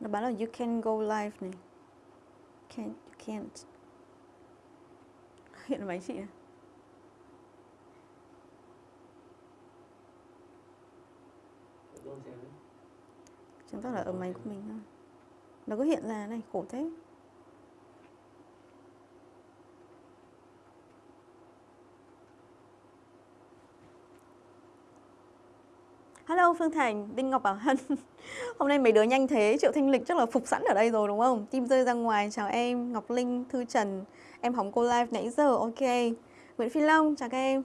Nó bảo là you can go live này. Can't, you can't. Hiện là máy chị này. Chứng tỏ là ở máy của mình thôi. Nó cứ hiện ra này, khổ thế. Hello Phương Thành, Đinh Ngọc Bảo Hân. Hôm nay mấy đứa nhanh thế, Triệu Thanh Lịch chắc là phục sẵn ở đây rồi đúng không? Tim rơi ra ngoài, chào em, Ngọc Linh, Thư Trần. Em hóng cô live nãy giờ, ok. Nguyễn Phi Long, chào các em.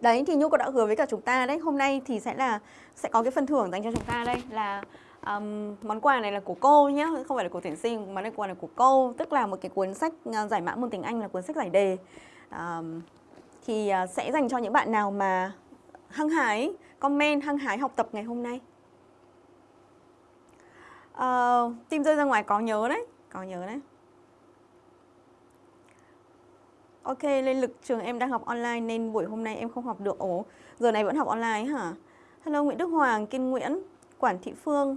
Đấy, thì Nhu có đã hứa với cả chúng ta đấy. Hôm nay thì sẽ là sẽ có cái phần thưởng dành cho chúng ta đây là um, món quà này là của cô nhé không phải là của tuyển sinh món này quà này của cô. Tức là một cái cuốn sách à, giải mã môn tiếng Anh là cuốn sách giải đề. Um, thì à, sẽ dành cho những bạn nào mà hăng hái comment hăng hái học tập ngày hôm nay ờ, uh, tim rơi ra ngoài có nhớ đấy có nhớ đấy Ok, lên lực trường em đang học online nên buổi hôm nay em không học được. Ồ, giờ này vẫn học online hả? Hello Nguyễn Đức Hoàng, Kiên Nguyễn, Quản Thị Phương,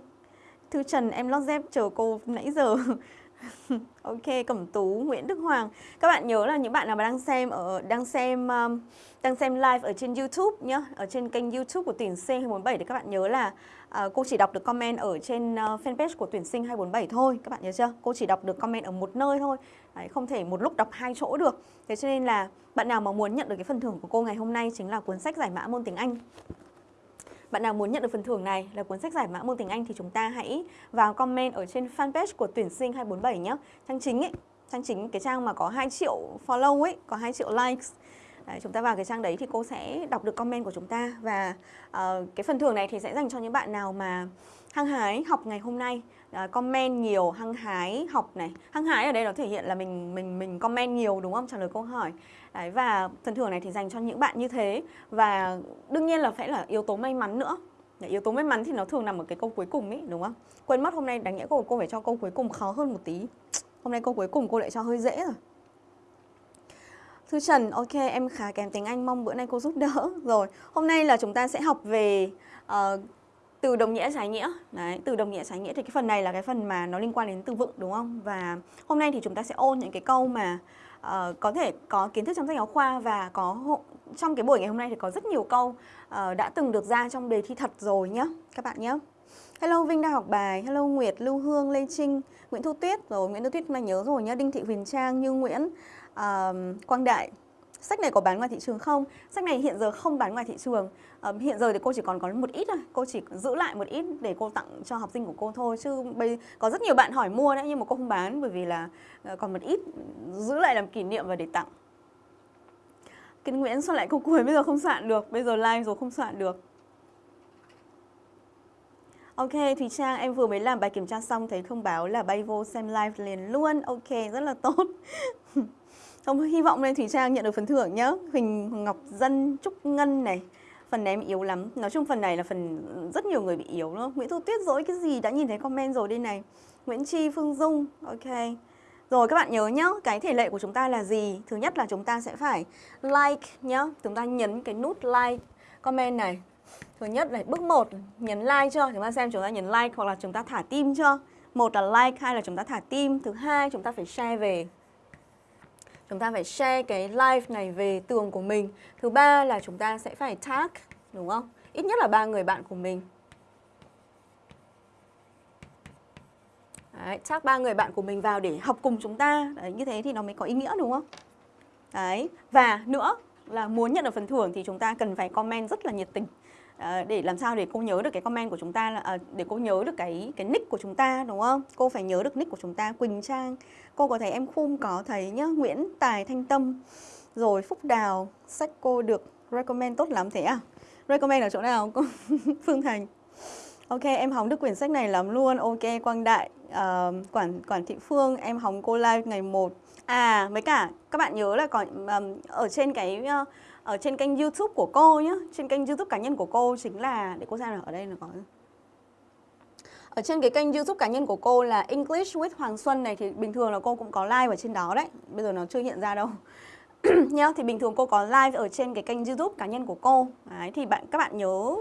Thư Trần, em lót dép chờ cô nãy giờ. ok, Cẩm Tú, Nguyễn Đức Hoàng. Các bạn nhớ là những bạn nào mà đang xem ở đang xem um, đang xem live ở trên YouTube nhá, ở trên kênh YouTube của tuyển sinh 247 thì các bạn nhớ là uh, cô chỉ đọc được comment ở trên uh, fanpage của tuyển sinh 247 thôi. Các bạn nhớ chưa? Cô chỉ đọc được comment ở một nơi thôi. Đấy, không thể một lúc đọc hai chỗ được. Thế cho nên là bạn nào mà muốn nhận được cái phần thưởng của cô ngày hôm nay chính là cuốn sách giải mã môn tiếng Anh bạn nào muốn nhận được phần thưởng này là cuốn sách giải mã môn tiếng Anh thì chúng ta hãy vào comment ở trên fanpage của tuyển sinh 247 nhé. Trang chính ấy, trang chính cái trang mà có 2 triệu follow ấy, có 2 triệu likes. Đấy, chúng ta vào cái trang đấy thì cô sẽ đọc được comment của chúng ta và uh, cái phần thưởng này thì sẽ dành cho những bạn nào mà hăng hái học ngày hôm nay uh, comment nhiều hăng hái học này. Hăng hái ở đây nó thể hiện là mình mình mình comment nhiều đúng không? Trả lời câu hỏi. Đấy, và phần thưởng này thì dành cho những bạn như thế. Và đương nhiên là phải là yếu tố may mắn nữa. Đấy, yếu tố may mắn thì nó thường nằm ở cái câu cuối cùng ấy đúng không? Quên mất hôm nay đáng nhẽ cô cô phải cho câu cuối cùng khó hơn một tí. Hôm nay câu cuối cùng cô lại cho hơi dễ rồi. Thư Trần, ok em khá kém tiếng Anh, mong bữa nay cô giúp đỡ. Rồi, hôm nay là chúng ta sẽ học về uh, từ đồng nghĩa trái nghĩa. Đấy từ đồng nghĩa trái nghĩa thì cái phần này là cái phần mà nó liên quan đến từ vựng đúng không? Và hôm nay thì chúng ta sẽ ôn những cái câu mà uh, có thể có kiến thức trong sách giáo khoa và có trong cái buổi ngày hôm nay thì có rất nhiều câu uh, đã từng được ra trong đề thi thật rồi nhé các bạn nhé Hello Vinh đang học bài, hello Nguyệt, Lưu Hương, Lê Trinh, Nguyễn Thu Tuyết. Rồi Nguyễn Thu Tuyết mà nhớ rồi nhá, Đinh Thị Huyền Trang, Như Nguyễn, uh, Quang Đại. Sách này có bán ngoài thị trường không? Sách này hiện giờ không bán ngoài thị trường. Hiện giờ thì cô chỉ còn có một ít thôi Cô chỉ giữ lại một ít để cô tặng cho học sinh của cô thôi Chứ bây có rất nhiều bạn hỏi mua đấy Nhưng mà cô không bán bởi vì là uh, còn một ít Giữ lại làm kỷ niệm và để tặng Kiên Nguyễn sao lại không cười, bây giờ không soạn được Bây giờ live rồi không soạn được Ok, Thùy Trang, em vừa mới làm bài kiểm tra xong thấy thông báo là bay vô xem live liền luôn. Ok, rất là tốt. Không hy vọng lên Thủy Trang nhận được phần thưởng nhé. Huỳnh Ngọc Dân, Trúc Ngân này. Phần này em yếu lắm. Nói chung phần này là phần rất nhiều người bị yếu đó? Nguyễn Thu Tuyết dỗi cái gì đã nhìn thấy comment rồi đây này. Nguyễn Chi, Phương Dung. Ok. Rồi các bạn nhớ nhá, cái thể lệ của chúng ta là gì? Thứ nhất là chúng ta sẽ phải like nhá. Chúng ta nhấn cái nút like comment này. Thứ nhất là bước 1 nhấn like chưa? Chúng ta xem chúng ta nhấn like hoặc là chúng ta thả tim chưa? Một là like, hai là chúng ta thả tim. Thứ hai chúng ta phải share về chúng ta phải share cái live này về tường của mình. Thứ ba là chúng ta sẽ phải tag đúng không? Ít nhất là ba người bạn của mình. Đấy, tag ba người bạn của mình vào để học cùng chúng ta. Đấy, như thế thì nó mới có ý nghĩa đúng không? Đấy, và nữa là muốn nhận được phần thưởng thì chúng ta cần phải comment rất là nhiệt tình à, để làm sao để cô nhớ được cái comment của chúng ta là à, để cô nhớ được cái cái nick của chúng ta đúng không? Cô phải nhớ được nick của chúng ta Quỳnh Trang. Cô có thấy em Khum có thấy nhá, Nguyễn Tài Thanh Tâm. Rồi Phúc Đào, sách cô được recommend tốt lắm thế à? Recommend ở chỗ nào? Phương Thành. Ok, em hóng được quyển sách này lắm luôn. Ok, Quang Đại, uh, Quản Quản Thị Phương, em hóng cô live ngày 1. À, với cả các bạn nhớ là còn um, ở trên cái uh, ở trên kênh YouTube của cô nhé trên kênh YouTube cá nhân của cô chính là, để cô xem là ở đây là có. Ở trên cái kênh YouTube cá nhân của cô là English with Hoàng Xuân này, thì bình thường là cô cũng có live ở trên đó đấy. Bây giờ nó chưa hiện ra đâu. Nhá, thì bình thường cô có live ở trên cái kênh YouTube cá nhân của cô. Đấy, thì bạn, các bạn nhớ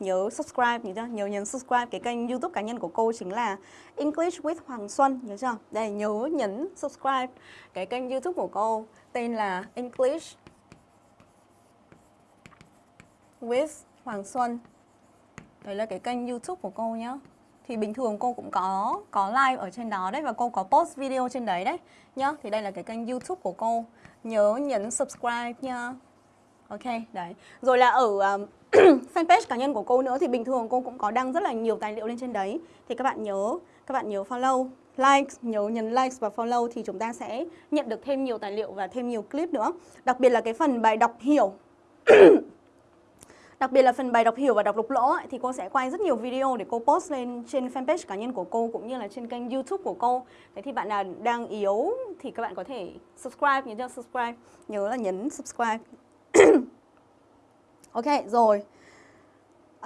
nhớ subscribe nhớ chưa? Nhớ nhấn subscribe cái kênh YouTube cá nhân của cô chính là English with Hoàng Xuân, nhớ chưa? Đây, nhớ nhấn subscribe cái kênh YouTube của cô, tên là English with Hoàng Xuân. Đấy là cái kênh YouTube của cô nhá. Thì bình thường cô cũng có có live ở trên đó đấy và cô có post video trên đấy đấy nhá. Thì đây là cái kênh YouTube của cô. Nhớ nhấn subscribe nha. Ok, đấy. Rồi là ở um, fanpage cá nhân của cô nữa thì bình thường cô cũng có đăng rất là nhiều tài liệu lên trên đấy. Thì các bạn nhớ các bạn nhớ follow, like, nhớ nhấn like và follow thì chúng ta sẽ nhận được thêm nhiều tài liệu và thêm nhiều clip nữa. Đặc biệt là cái phần bài đọc hiểu Đặc biệt là phần bài đọc hiểu và đọc lục lỗ ấy, thì cô sẽ quay rất nhiều video để cô post lên trên fanpage cá nhân của cô cũng như là trên kênh YouTube của cô. Thế thì bạn nào đang yếu thì các bạn có thể subscribe, nhớ cho subscribe, nhớ là nhấn subscribe. ok, rồi.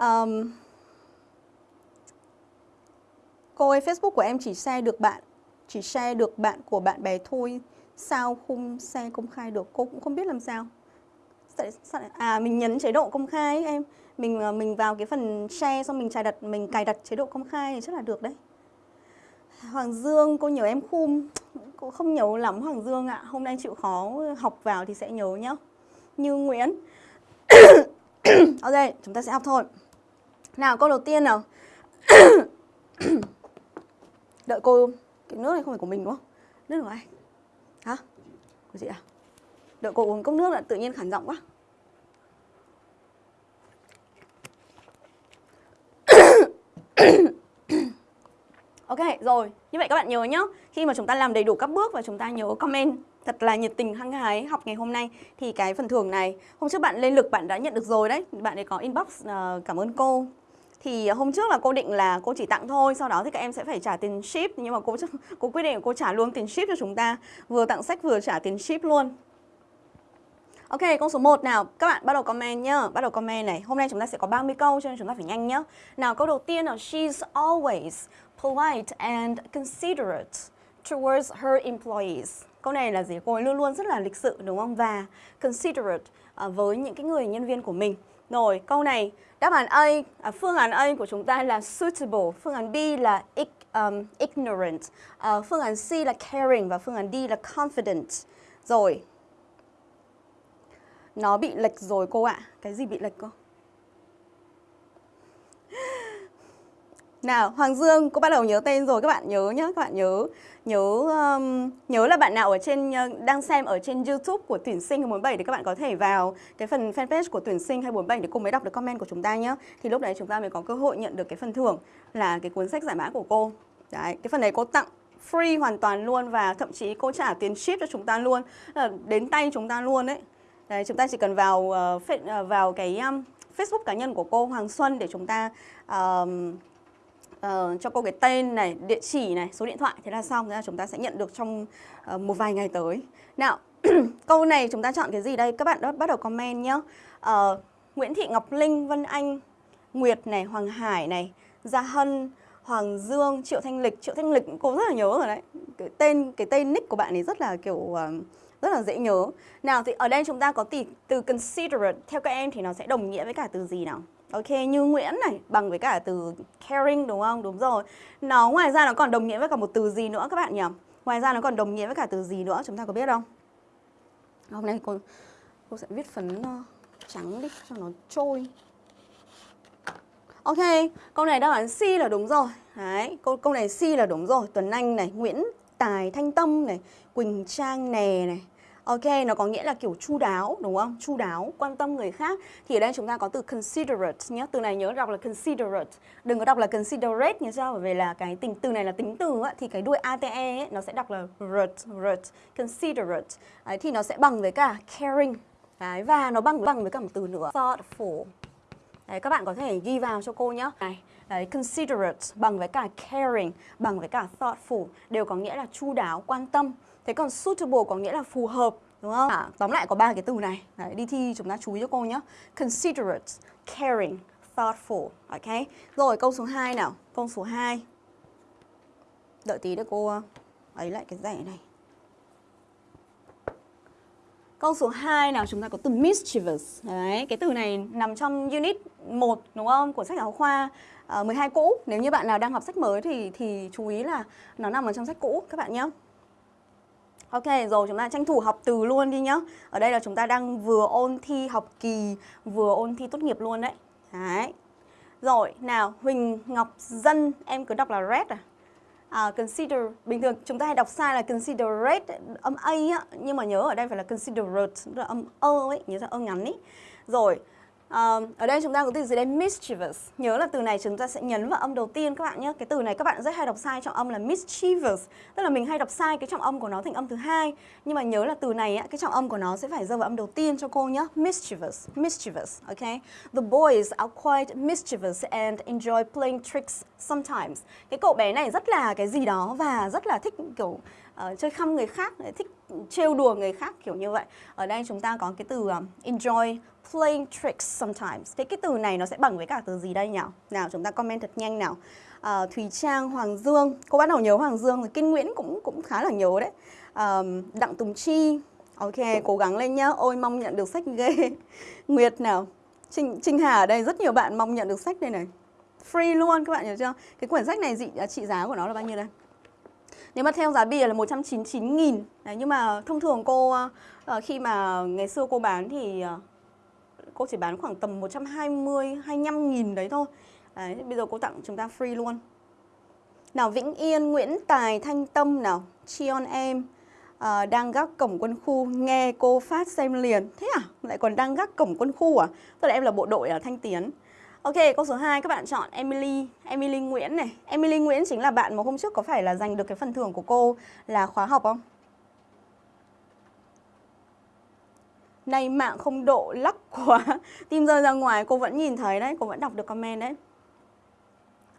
Um, cô ơi, Facebook của em chỉ share được bạn, chỉ share được bạn của bạn bè thôi. Sao không share công khai được? Cô cũng không biết làm sao à mình nhấn chế độ công khai ấy, em. Mình ờ, mình vào cái phần share xong mình cài đặt mình cài đặt chế độ công khai thì chắc là được đấy. Hoàng Dương cô nhớ em khum. Cô không nhớ lắm Hoàng Dương ạ. Hôm nay chịu khó học vào thì sẽ nhớ nhá. Như Nguyễn. Ok chúng ta sẽ học thôi. Nào câu đầu tiên nào? Đợi cô cái nước này không phải của mình đúng không? Nước của ai? Hả? Của chị à? Đợi cô uống cốc nước là tự nhiên khản giọng quá. Ok rồi. Như vậy các bạn nhớ nhá. Khi mà chúng ta làm đầy đủ các bước và chúng ta nhớ comment thật là nhiệt tình hăng hái học ngày hôm nay thì cái phần thưởng này hôm trước bạn lên lực bạn đã nhận được rồi đấy. Bạn ấy có inbox uh, cảm ơn cô. Thì hôm trước là cô định là cô chỉ tặng thôi sau đó thì các em sẽ phải trả tiền ship. Nhưng mà cô cô quyết định cô trả luôn tiền ship cho chúng ta. Vừa tặng sách vừa trả tiền ship luôn. Ok, câu số 1 nào, các bạn bắt đầu comment nhá, bắt đầu comment này. Hôm nay chúng ta sẽ có 30 câu cho nên chúng ta phải nhanh nhá. Nào, câu đầu tiên là she's always polite and considerate towards her employees. Câu này là gì? Cô ấy luôn luôn rất là lịch sự đúng không? Và considerate uh, với những cái người nhân viên của mình. Rồi, câu này đáp án A, à, phương án A của chúng ta là suitable, phương án B là um, ignorant, uh, phương án C là caring và phương án D là confident. Rồi, nó bị lệch rồi cô ạ. Cái gì bị lệch cô? Nào, Hoàng Dương, cô bắt đầu nhớ tên rồi, các bạn nhớ nhá, các bạn nhớ nhớ um, nhớ là bạn nào ở trên ờ, đang xem ở trên YouTube của tuyển sinh 247 thì các bạn có thể vào cái phần fanpage của tuyển sinh 247 để cô mới đọc được comment của chúng ta nhé. Thì lúc đấy chúng ta mới có cơ hội nhận được cái phần thưởng là cái cuốn sách giải mã của cô. Đấy, cái phần này cô tặng free hoàn toàn luôn và thậm chí cô trả tiền ship cho chúng ta luôn, ờ, đến tay chúng ta luôn đấy. Đấy, chúng ta chỉ cần vào uh, vào cái um, Facebook cá nhân của cô Hoàng Xuân để chúng ta uh, uh, cho cô cái tên này, địa chỉ này, số điện thoại thế là xong. Thế là chúng ta sẽ nhận được trong uh, một vài ngày tới. Nào, câu này chúng ta chọn cái gì đây? Các bạn đã bắt đầu comment nhé. Uh, Nguyễn Thị Ngọc Linh, Vân Anh, Nguyệt này, Hoàng Hải này, Gia Hân, Hoàng Dương, Triệu Thanh Lịch. Triệu Thanh Lịch cô rất là nhớ rồi đấy. Cái tên cái tên nick của bạn ấy rất là kiểu uh, rất là dễ nhớ. Nào thì ở đây chúng ta có từ, từ considerate theo các em thì nó sẽ đồng nghĩa với cả từ gì nào? Ok, như Nguyễn này bằng với cả từ caring đúng không? Đúng rồi. Nó ngoài ra nó còn đồng nghĩa với cả một từ gì nữa các bạn nhỉ? Ngoài ra nó còn đồng nghĩa với cả từ gì nữa chúng ta có biết không? Hôm nay cô cô sẽ viết phấn ờ, trắng đi cho nó trôi. Ok, câu này đáp án C là đúng rồi. Đấy, câu câu này C là đúng rồi. Tuấn Anh này, Nguyễn Tài Thanh Tâm này, Quỳnh Trang Nè này, Ok, nó có nghĩa là kiểu chu đáo đúng không? Chu đáo, quan tâm người khác. Thì ở đây chúng ta có từ considerate nhé. Từ này nhớ đọc là considerate. Đừng có đọc là considerate nhé sao? Bởi vì là cái tính từ này là tính từ á, thì cái đuôi ate ấy, nó sẽ đọc là rut, rut, considerate. Đấy, thì nó sẽ bằng với cả caring. Đấy, và nó bằng bằng với cả một từ nữa, thoughtful. Đấy, các bạn có thể ghi vào cho cô nhé. Này, đấy, considerate bằng với cả caring, bằng với cả thoughtful đều có nghĩa là chu đáo, quan tâm. Thế còn suitable có nghĩa là phù hợp, đúng không? À, tóm lại có ba cái từ này. Đấy, đi thi chúng ta chú ý cho cô nhé. Considerate, caring, thoughtful. Ok. Rồi câu số 2 nào. Câu số 2. Đợi tí để cô ờ, ấy lại cái rẻ này. Câu số 2 nào chúng ta có từ mischievous. Đấy, cái từ này nằm trong unit 1 đúng không? Của sách giáo khoa ờ, uh, 12 cũ. Nếu như bạn nào đang học sách mới thì thì chú ý là nó nằm ở trong sách cũ các bạn nhé. Ok, rồi chúng ta tranh thủ học từ luôn đi nhá. Ở đây là chúng ta đang vừa ôn thi học kỳ, vừa ôn thi tốt nghiệp luôn đấy. Đấy. Rồi, nào, Huỳnh Ngọc Dân, em cứ đọc là red à? À, consider, bình thường chúng ta hay đọc sai là considerate, âm A á, nhưng mà nhớ ở đây phải là considerate, là âm ơ ấy, nhớ ra ơ ngắn ấy. Rồi, Uh, ở đây chúng ta có từ gì đây? Mischievous. Nhớ là từ này chúng ta sẽ nhấn vào âm đầu tiên các bạn nhé. Cái từ này các bạn rất hay đọc sai trọng âm là mischievous. Tức là mình hay đọc sai cái trọng âm của nó thành âm thứ hai. Nhưng mà nhớ là từ này á, cái trọng âm của nó sẽ phải rơi vào âm đầu tiên cho cô nhé. Mischievous. Mischievous. Okay. The boys are quite mischievous and enjoy playing tricks sometimes. Cái cậu bé này rất là cái gì đó và rất là thích kiểu uh, chơi khăm người khác, thích trêu đùa người khác kiểu như vậy. Ở đây chúng ta có cái từ um, enjoy playing tricks sometimes. Thế cái từ này nó sẽ bằng với cả từ gì đây nhỉ? Nào chúng ta comment thật nhanh nào. uh, Thùy Trang, Hoàng Dương. Cô bắt đầu nhớ Hoàng Dương rồi. Kinh Nguyễn cũng cũng khá là nhớ đấy. um, Đặng Tùng Chi. Ok, cố gắng lên nhá. Ôi mong nhận được sách ghê. Nguyệt nào. Trinh, Trinh Hà ở đây rất nhiều bạn mong nhận được sách đây này. Free luôn các bạn hiểu chưa? Cái quyển sách này dị à, trị giá của nó là bao nhiêu đây? Nếu mà theo giá bìa là 199 nghìn Đấy, Nhưng mà thông thường cô uh, khi mà ngày xưa cô bán thì uh, cô chỉ bán khoảng tầm 120 25 nghìn đấy thôi. Đấy, bây giờ cô tặng chúng ta free luôn. Nào Vĩnh Yên, Nguyễn Tài, Thanh Tâm nào, Chion em ờ, à, đang gác cổng quân khu nghe cô phát xem liền. Thế à? Lại còn đang gác cổng quân khu à? Tức là em là bộ đội ở Thanh Tiến. Ok, câu số 2 các bạn chọn Emily, Emily Nguyễn này. Emily Nguyễn chính là bạn mà hôm trước có phải là giành được cái phần thưởng của cô là khóa học không? Này mạng không độ lắc quá Tim rơi ra ngoài cô vẫn nhìn thấy đấy Cô vẫn đọc được comment đấy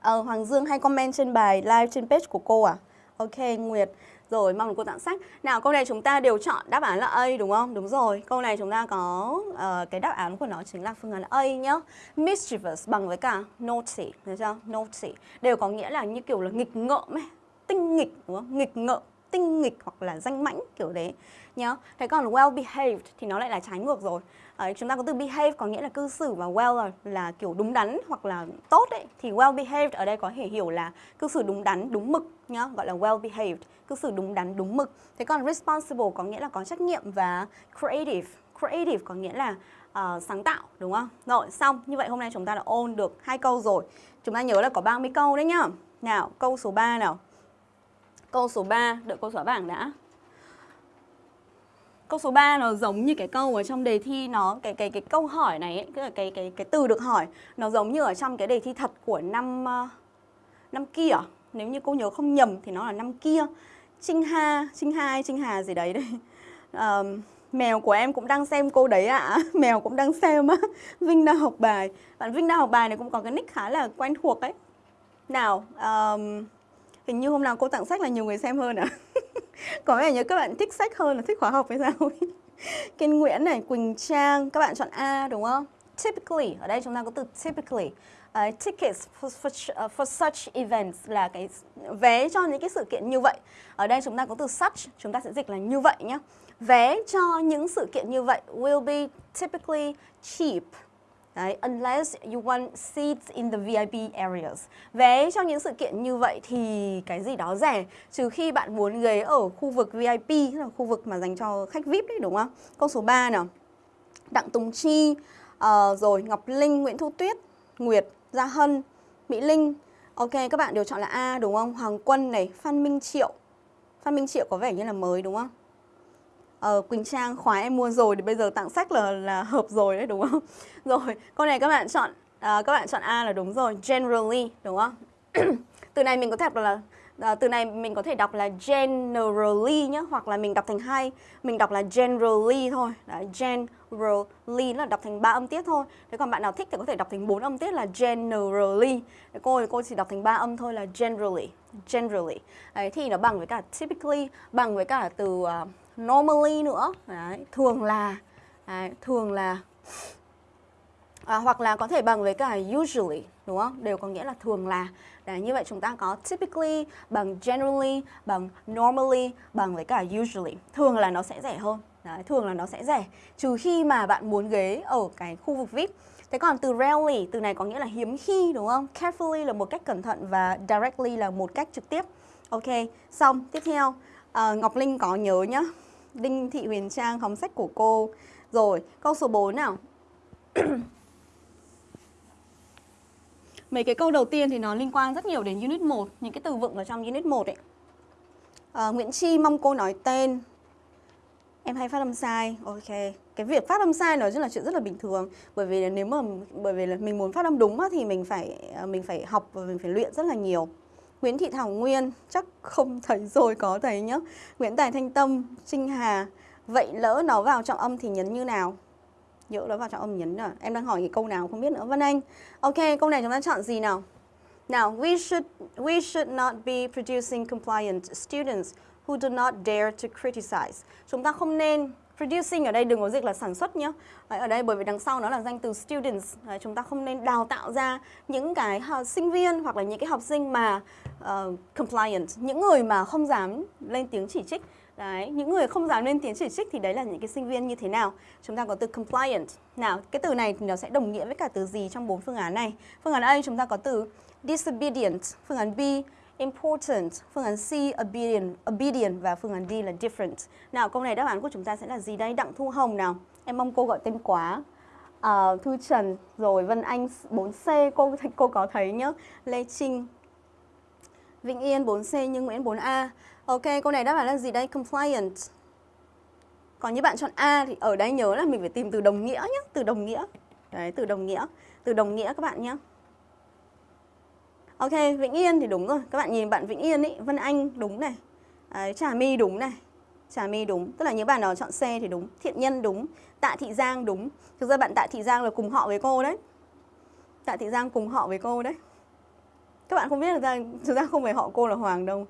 Ờ Hoàng Dương hay comment trên bài live trên page của cô à Ok Nguyệt rồi mong cô tặng sách Nào câu này chúng ta đều chọn đáp án là A đúng không? Đúng rồi Câu này chúng ta có uh, cái đáp án của nó chính là phương án A nhá Mischievous bằng với cả naughty thấy chưa? Naughty Đều có nghĩa là như kiểu là nghịch ngợm ấy Tinh nghịch đúng không? Nghịch ngợm tinh nghịch hoặc là danh mãnh kiểu đấy nhá. Thế còn well behaved thì nó lại là trái ngược rồi. Đấy, chúng ta có từ behave có nghĩa là cư xử và well là, là kiểu đúng đắn hoặc là tốt ấy thì well behaved ở đây có thể hiểu là cư xử đúng đắn, đúng mực nhá, gọi là well behaved, cư xử đúng đắn, đúng mực. Thế còn responsible có nghĩa là có trách nhiệm và creative, creative có nghĩa là uh, sáng tạo đúng không? Rồi xong, như vậy hôm nay chúng ta đã ôn được hai câu rồi. Chúng ta nhớ là có 30 câu đấy nhá. Nào, câu số 3 nào. Câu số 3, đợi cô xóa bảng đã. Câu số 3 nó giống như cái câu ở trong đề thi nó cái cái cái câu hỏi này ấy, cái cái cái cái từ được hỏi nó giống như ở trong cái đề thi thật của năm ờ, năm kia. Nếu như cô nhớ không nhầm thì nó là năm kia. Trinh Ha, Trinh Hai, Trinh Hà gì đấy đây. Um, mèo của em cũng đang xem cô đấy ạ à. Mèo cũng đang xem á Vinh đang học bài Bạn Vinh đang học bài này cũng có cái nick khá là quen thuộc ấy Nào um, Hình như hôm nào cô tặng sách là nhiều người xem hơn à? Có vẻ như các bạn thích sách hơn là thích khóa học hay sao? Kiên Nguyễn này, Quỳnh Trang, các bạn chọn A đúng không? Typically, ở đây chúng ta có từ typically. Uh, tickets for, for, uh, for such events là cái vé cho những cái sự kiện như vậy. Ở đây chúng ta có từ such, chúng ta sẽ dịch là như vậy nhé. Vé cho những sự kiện như vậy will be typically cheap Đấy, unless you want seats in the VIP areas. Vé cho những sự kiện như vậy thì cái gì đó rẻ, trừ khi bạn muốn ghế ở khu vực VIP, là khu vực mà dành cho khách VIP đấy đúng không? Câu số 3 nào. Đặng Tùng Chi, uh, rồi Ngọc Linh, Nguyễn Thu Tuyết, Nguyệt, Gia Hân, Mỹ Linh. Ok, các bạn đều chọn là A đúng không? Hoàng Quân này, Phan Minh Triệu. Phan Minh Triệu có vẻ như là mới đúng không? Uh, Quỳnh Trang khóa em mua rồi thì bây giờ tặng sách là là hợp rồi đấy đúng không? Rồi, câu này các bạn chọn uh, các bạn chọn A là đúng rồi, generally đúng không? từ này mình có thể đọc là uh, từ này mình có thể đọc là generally nhá hoặc là mình đọc thành hai, mình đọc là generally thôi. Đấy, generally là đọc thành ba âm tiết thôi. Thế còn bạn nào thích thì có thể đọc thành bốn âm tiết là generally. Thế cô thì cô chỉ đọc thành ba âm thôi là generally, generally. Đấy thì nó bằng với cả typically, bằng với cả từ uh, normally nữa đấy, thường là đấy, thường là à, hoặc là có thể bằng với cả usually đúng không đều có nghĩa là thường là đấy, như vậy chúng ta có typically bằng generally bằng normally bằng với cả usually thường là nó sẽ rẻ hơn Đấy, thường là nó sẽ rẻ trừ khi mà bạn muốn ghế ở cái khu vực VIP. Thế còn từ rarely, từ này có nghĩa là hiếm khi đúng không? Carefully là một cách cẩn thận và directly là một cách trực tiếp. Ok, xong. Tiếp theo, à, Ngọc Linh có nhớ nhá. Đinh Thị Huyền Trang hóng sách của cô. Rồi, câu số 4 nào. Mấy cái câu đầu tiên thì nó liên quan rất nhiều đến Unit 1, những cái từ vựng ở trong Unit 1 ấy. À, Nguyễn Chi mong cô nói tên. Em hay phát âm sai. Ok. Cái việc phát âm sai nó rất là chuyện rất là bình thường bởi vì nếu mà bởi vì là mình muốn phát âm đúng á, thì mình phải à, mình phải học và mình phải luyện rất là nhiều. Nguyễn Thị Thảo Nguyên chắc không thấy rồi có thấy nhá. Nguyễn Tài Thanh Tâm, Trinh Hà. Vậy lỡ nó vào trọng âm thì nhấn như nào? Nhỡ nó vào trọng âm nhấn à? Em đang hỏi cái câu nào không biết nữa. Vân Anh. Ok, câu này chúng ta chọn gì nào? Now, we should we should not be producing compliant students who do not dare to criticize. Chúng ta không nên producing ở đây đừng có dịch là sản xuất nhé. ở đây bởi vì đằng sau nó là danh từ students. Đấy, chúng ta không nên đào tạo ra những cái uh, sinh viên hoặc là những cái học sinh mà uh, compliant, những người mà không dám lên tiếng chỉ trích. Đấy, những người không dám lên tiếng chỉ trích thì đấy là những cái sinh viên như thế nào? Chúng ta có từ compliant. Nào, cái từ này thì nó sẽ đồng nghĩa với cả từ gì trong bốn phương án này? Phương án A chúng ta có từ disobedient, phương án B important, phương án C obedient, obedient và phương án D là different. Nào câu này đáp án của chúng ta sẽ là gì đây? Đặng Thu Hồng nào. Em mong cô gọi tên quá. À, Thư Trần, rồi Vân Anh 4C, cô cô có thấy nhá. Lê Trinh, Vĩnh Yên 4C nhưng Nguyễn 4A. Ok, câu này đáp án là gì đây? Compliant. Còn như bạn chọn A thì ở đây nhớ là mình phải tìm từ đồng nghĩa nhé, từ đồng nghĩa. Đấy, từ đồng nghĩa. Từ đồng nghĩa các bạn nhé. Ok, Vĩnh Yên thì đúng rồi. Các bạn nhìn bạn Vĩnh Yên ý, Vân Anh đúng này. Đấy, Trà My đúng này. Trà My đúng. Tức là những bạn nào chọn C thì đúng. Thiện Nhân đúng. Tạ Thị Giang đúng. Thực ra bạn Tạ Thị Giang là cùng họ với cô đấy. Tạ Thị Giang cùng họ với cô đấy. Các bạn không biết thực ra, thực ra không phải họ cô là Hoàng đâu.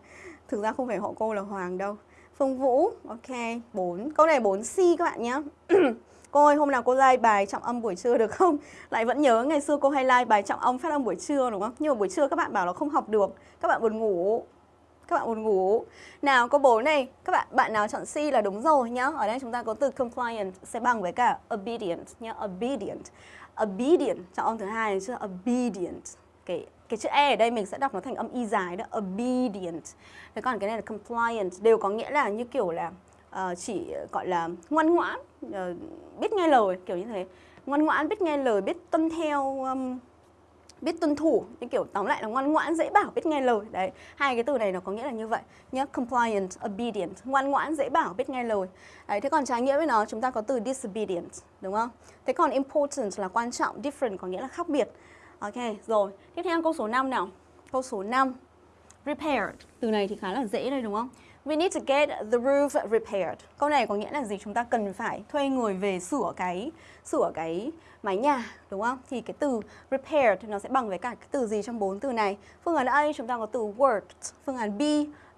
Thực ra không phải họ cô là Hoàng đâu. Phương Vũ, ok, 4. Câu này 4C các bạn nhé. Cô ơi, hôm nào cô like bài trọng âm buổi trưa được không? Lại vẫn nhớ ngày xưa cô hay like bài trọng âm phát âm buổi trưa đúng không? Nhưng mà buổi trưa các bạn bảo là không học được, các bạn buồn ngủ. Các bạn buồn ngủ. Nào, câu 4 này, các bạn bạn nào chọn C là đúng rồi nhá. Ở đây chúng ta có từ compliant sẽ bằng với cả obedient nhá, obedient. Obedient, trọng âm thứ hai là chưa obedient. Cái cái chữ E ở đây mình sẽ đọc nó thành âm y dài đó, obedient. Thế còn cái này là compliant đều có nghĩa là như kiểu là uh, chỉ ờ, gọi là ngoan ngoãn, uh, biết nghe lời kiểu như thế. Ngoan ngoãn, biết nghe lời, biết tuân theo um, biết tuân thủ như kiểu tóm lại là ngoan ngoãn dễ bảo biết nghe lời. Đấy hai cái từ này nó có nghĩa là như vậy. Nhé compliant obedient. Ngoan ngoãn dễ bảo biết nghe lời. Đấy thế còn trái nghĩa với nó chúng ta có từ disobedient đúng không? Thế còn important là quan trọng different có nghĩa là khác biệt. Ok rồi. Tiếp theo câu số 5 nào? Câu số 5 repaired. Từ này thì khá là dễ đây đúng không? We need to get the roof repaired. Câu này có nghĩa là gì? Chúng ta cần phải thuê người về sửa cái sửa cái mái nhà, đúng không? Thì cái từ repaired nó sẽ bằng với cả cái từ gì trong bốn từ này? Phương án A chúng ta có từ worked, phương án B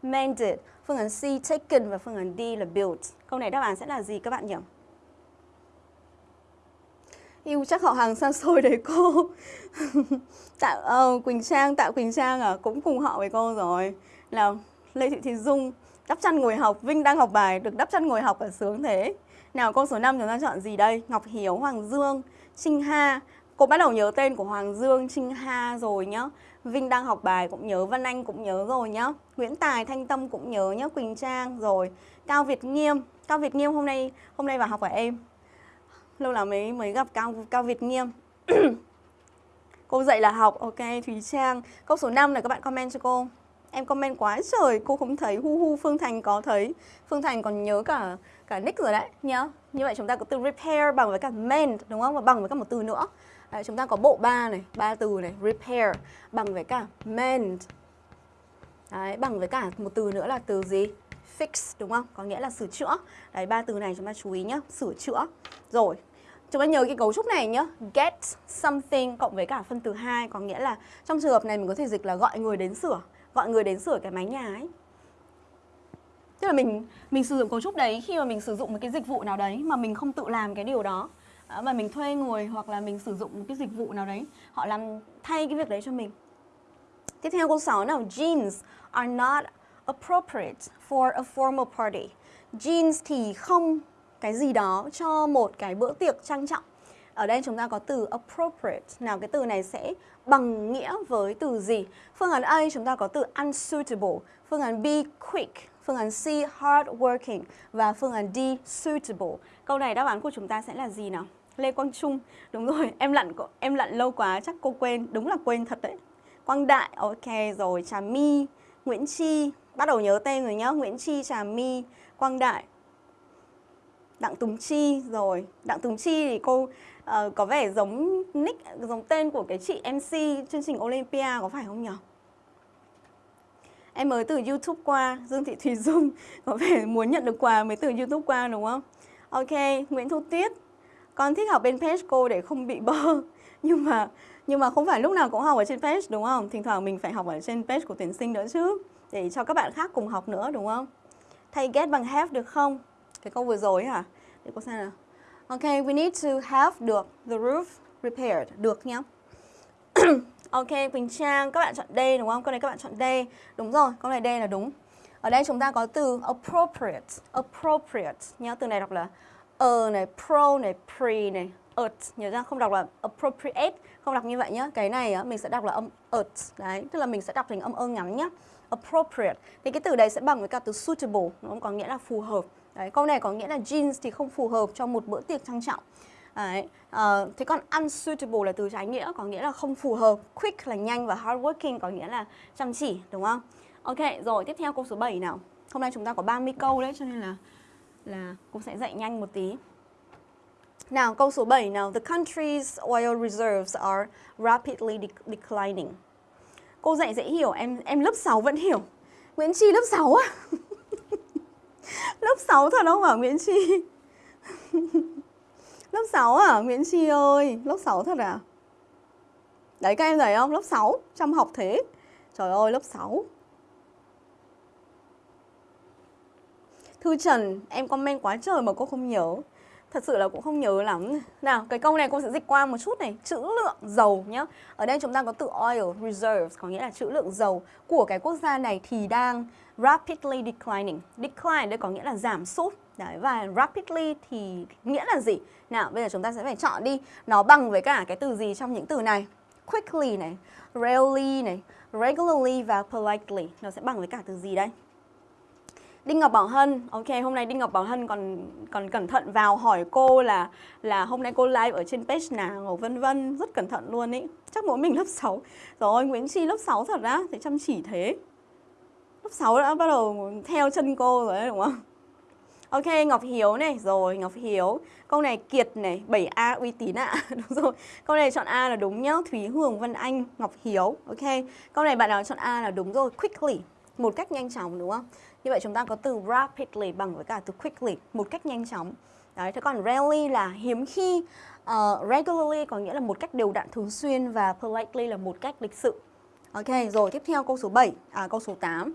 mended, phương án C taken và phương án D là built. Câu này đáp án sẽ là gì các bạn nhỉ? Yêu chắc họ hàng xa xôi đấy cô Tạo uh, Quỳnh Trang, Tạo Quỳnh Trang à Cũng cùng họ với cô rồi Là Lê Thị Thị Dung Đắp chăn ngồi học, Vinh đang học bài, được đắp chăn ngồi học ở sướng thế. Nào câu số 5 chúng ta chọn gì đây? Ngọc Hiếu, Hoàng Dương, Trinh Ha. Cô bắt đầu nhớ tên của Hoàng Dương, Trinh Ha rồi nhá. Vinh đang học bài cũng nhớ, Văn Anh cũng nhớ rồi nhá. Nguyễn Tài, Thanh Tâm cũng nhớ nhá, Quỳnh Trang rồi. Cao Việt Nghiêm, Cao Việt Nghiêm hôm nay hôm nay vào học ở em. Lâu lắm mới mới gặp Cao Cao Việt Nghiêm. cô dạy là học, ok Thúy Trang. Câu số 5 này các bạn comment cho cô. Em comment quá trời, cô không thấy, hu hu Phương Thành có thấy. Phương Thành còn nhớ cả cả nick rồi đấy nhá. Như vậy chúng ta có từ repair bằng với cả mend đúng không? Và bằng với cả một từ nữa. Đấy, chúng ta có bộ ba này, ba từ này, repair bằng với cả mend. Đấy, bằng với cả một từ nữa là từ gì? Fix đúng không? Có nghĩa là sửa chữa. Đấy, ba từ này chúng ta chú ý nhá, sửa chữa. Rồi, Chúng ta nhớ cái cấu trúc này nhá Get something cộng với cả phân từ hai Có nghĩa là trong trường hợp này mình có thể dịch là gọi người đến sửa gọi người đến sửa cái mái nhà ấy. Tức là mình mình sử dụng cấu trúc đấy khi mà mình sử dụng một cái dịch vụ nào đấy mà mình không tự làm cái điều đó. Ờ, mà mình thuê người hoặc là mình sử dụng một cái dịch vụ nào đấy, họ làm thay cái việc đấy cho mình. Tiếp theo câu 6 nào? Jeans are not appropriate for a formal party. Jeans thì không cái gì đó cho một cái bữa tiệc trang trọng. Ở đây chúng ta có từ appropriate. Nào cái từ này sẽ bằng nghĩa với từ gì? Phương án A chúng ta có từ unsuitable, phương án B quick, phương án C hardworking và phương án D suitable. Câu này đáp án của chúng ta sẽ là gì nào? Lê Quang Trung, đúng rồi, em lặn em lặn lâu quá chắc cô quên, đúng là quên thật đấy. Quang Đại, ok rồi, Trà My, Nguyễn Chi, bắt đầu nhớ tên rồi nhá, Nguyễn Chi, Trà My, Quang Đại, Đặng Tùng Chi rồi, Đặng Tùng Chi thì cô uh, có vẻ giống nick, giống tên của cái chị MC chương trình Olympia có phải không nhỉ? Em mới từ YouTube qua, Dương Thị Thùy Dung có vẻ muốn nhận được quà mới từ YouTube qua đúng không? Ok, Nguyễn Thu Tuyết, con thích học bên page cô để không bị bơ nhưng mà nhưng mà không phải lúc nào cũng học ở trên page đúng không? Thỉnh thoảng mình phải học ở trên page của tuyển sinh nữa chứ để cho các bạn khác cùng học nữa đúng không? Thay get bằng have được không? Cái câu vừa rồi hả? Để cô xem nào. Ok, we need to have được the roof repaired được nhá. ok, Quỳnh Trang, các bạn chọn D đúng không? Câu này các bạn chọn D. Đúng rồi, câu này D là đúng. Ở đây chúng ta có từ appropriate, appropriate nhá, từ này đọc là uh này, pro này, pre này, ert nhớ ra không đọc là appropriate, không đọc như vậy nhá. Cái này á mình sẽ đọc là âm ert Đấy, tức là mình sẽ đọc thành âm ơ ngắn nhá. Appropriate. Thì cái từ đấy sẽ bằng với cả từ suitable, nó có nghĩa là phù hợp. Đấy, câu này có nghĩa là jeans thì không phù hợp cho một bữa tiệc trang trọng. Đấy, à, thế còn unsuitable là từ trái nghĩa có nghĩa là không phù hợp, quick là nhanh và hardworking có nghĩa là chăm chỉ, đúng không? Ok, rồi tiếp theo câu số 7 nào. Hôm nay chúng ta có 30 câu đấy cho nên là là cũng sẽ dạy nhanh một tí. Nào, câu số 7 nào. The country's oil reserves are rapidly declining. Cô dạy dễ hiểu, em em lớp 6 vẫn hiểu. Nguyễn Chi lớp 6 á. lớp 6 thật không hả Nguyễn Chi? lớp 6 à? Nguyễn Chi ơi, lớp 6 thật à? Đấy các em thấy không? Lớp 6, chăm học thế. Trời ơi, lớp 6. Thư Trần, em comment quá trời mà cô không nhớ Thật sự là cũng không nhớ lắm. Nào, cái câu này cô sẽ dịch qua một chút này. Chữ lượng dầu nhá. Ở đây chúng ta có từ oil reserves Có nghĩa là chữ lượng dầu của cái quốc gia này thì đang rapidly declining. Decline đây có nghĩa là giảm sút. Đấy, và rapidly thì nghĩa là gì? Nào, bây giờ chúng ta sẽ phải chọn đi. Nó bằng với cả cái từ gì trong những từ này? Quickly này, rarely này, regularly và politely. Nó sẽ bằng với cả từ gì đây? Đinh Ngọc Bảo Hân, ok hôm nay Đinh Ngọc Bảo Hân còn còn cẩn thận vào hỏi cô là là hôm nay cô live ở trên page nào vân vân rất cẩn thận luôn ý. Chắc mỗi mình lớp 6. Rồi Nguyễn Chi lớp 6 thật á, thì chăm chỉ thế. Lớp 6 đã bắt đầu theo chân cô rồi đấy đúng không? Ok, Ngọc Hiếu này, rồi Ngọc Hiếu. Câu này Kiệt này, 7A uy tín ạ. À. đúng rồi. Câu này chọn A là đúng nhá. Thúy Hường Vân Anh, Ngọc Hiếu. Ok. Câu này bạn nào chọn A là đúng rồi, quickly. Một cách nhanh chóng đúng không? Như vậy chúng ta có từ rapidly bằng với cả từ quickly, một cách nhanh chóng. Đấy, thế còn rarely là hiếm khi, uh, regularly có nghĩa là một cách đều đặn thường xuyên và politely là một cách lịch sự. Ok, rồi tiếp theo câu số 7, à câu số 8. Um,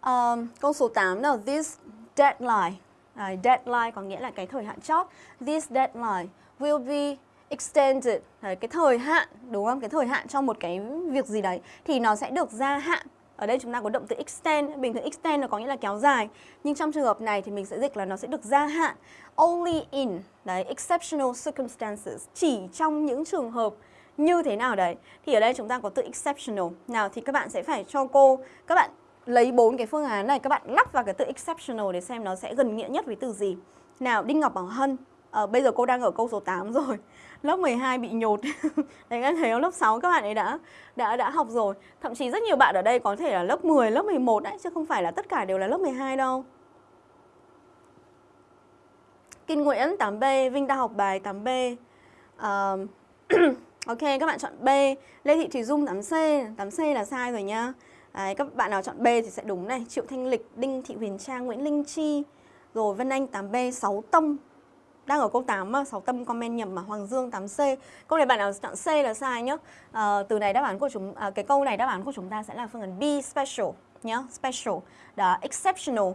ờ, câu số 8 là this deadline. À, deadline có nghĩa là cái thời hạn chót. This deadline will be extended. Đấy, cái thời hạn, đúng không? Cái thời hạn cho một cái việc gì đấy thì nó sẽ được gia hạn ở đây chúng ta có động từ extend, bình thường extend nó có nghĩa là kéo dài. Nhưng trong trường hợp này thì mình sẽ dịch là nó sẽ được gia hạn. Only in, đấy, exceptional circumstances. Chỉ trong những trường hợp như thế nào đấy. Thì ở đây chúng ta có từ exceptional. Nào thì các bạn sẽ phải cho cô, các bạn lấy bốn cái phương án này, các bạn lắp vào cái từ exceptional để xem nó sẽ gần nghĩa nhất với từ gì. Nào, Đinh Ngọc Bảo Hân, à, bây giờ cô đang ở câu số 8 rồi lớp 12 bị nhột. Đấy các thấy không? Lớp 6 các bạn ấy đã đã đã học rồi. Thậm chí rất nhiều bạn ở đây có thể là lớp 10, lớp 11 đấy Chứ không phải là tất cả đều là lớp 12 đâu. Kinh Nguyễn 8B, Vinh đang học bài 8B uh, Ok, các bạn chọn B. Lê Thị Thủy Dung 8C 8C là sai rồi nhá. Đấy, các bạn nào chọn B thì sẽ đúng này. Triệu Thanh Lịch, Đinh Thị Huyền Trang, Nguyễn Linh Chi. Rồi Vân Anh 8B, 6 Tông đang ở câu 8 mà 6 tâm comment nhầm mà Hoàng Dương 8C. Câu này bạn nào chọn C là sai nhá. À, từ này đáp án của chúng à, cái câu này đáp án của chúng ta sẽ là phương án B special nhá, special. Đó exceptional.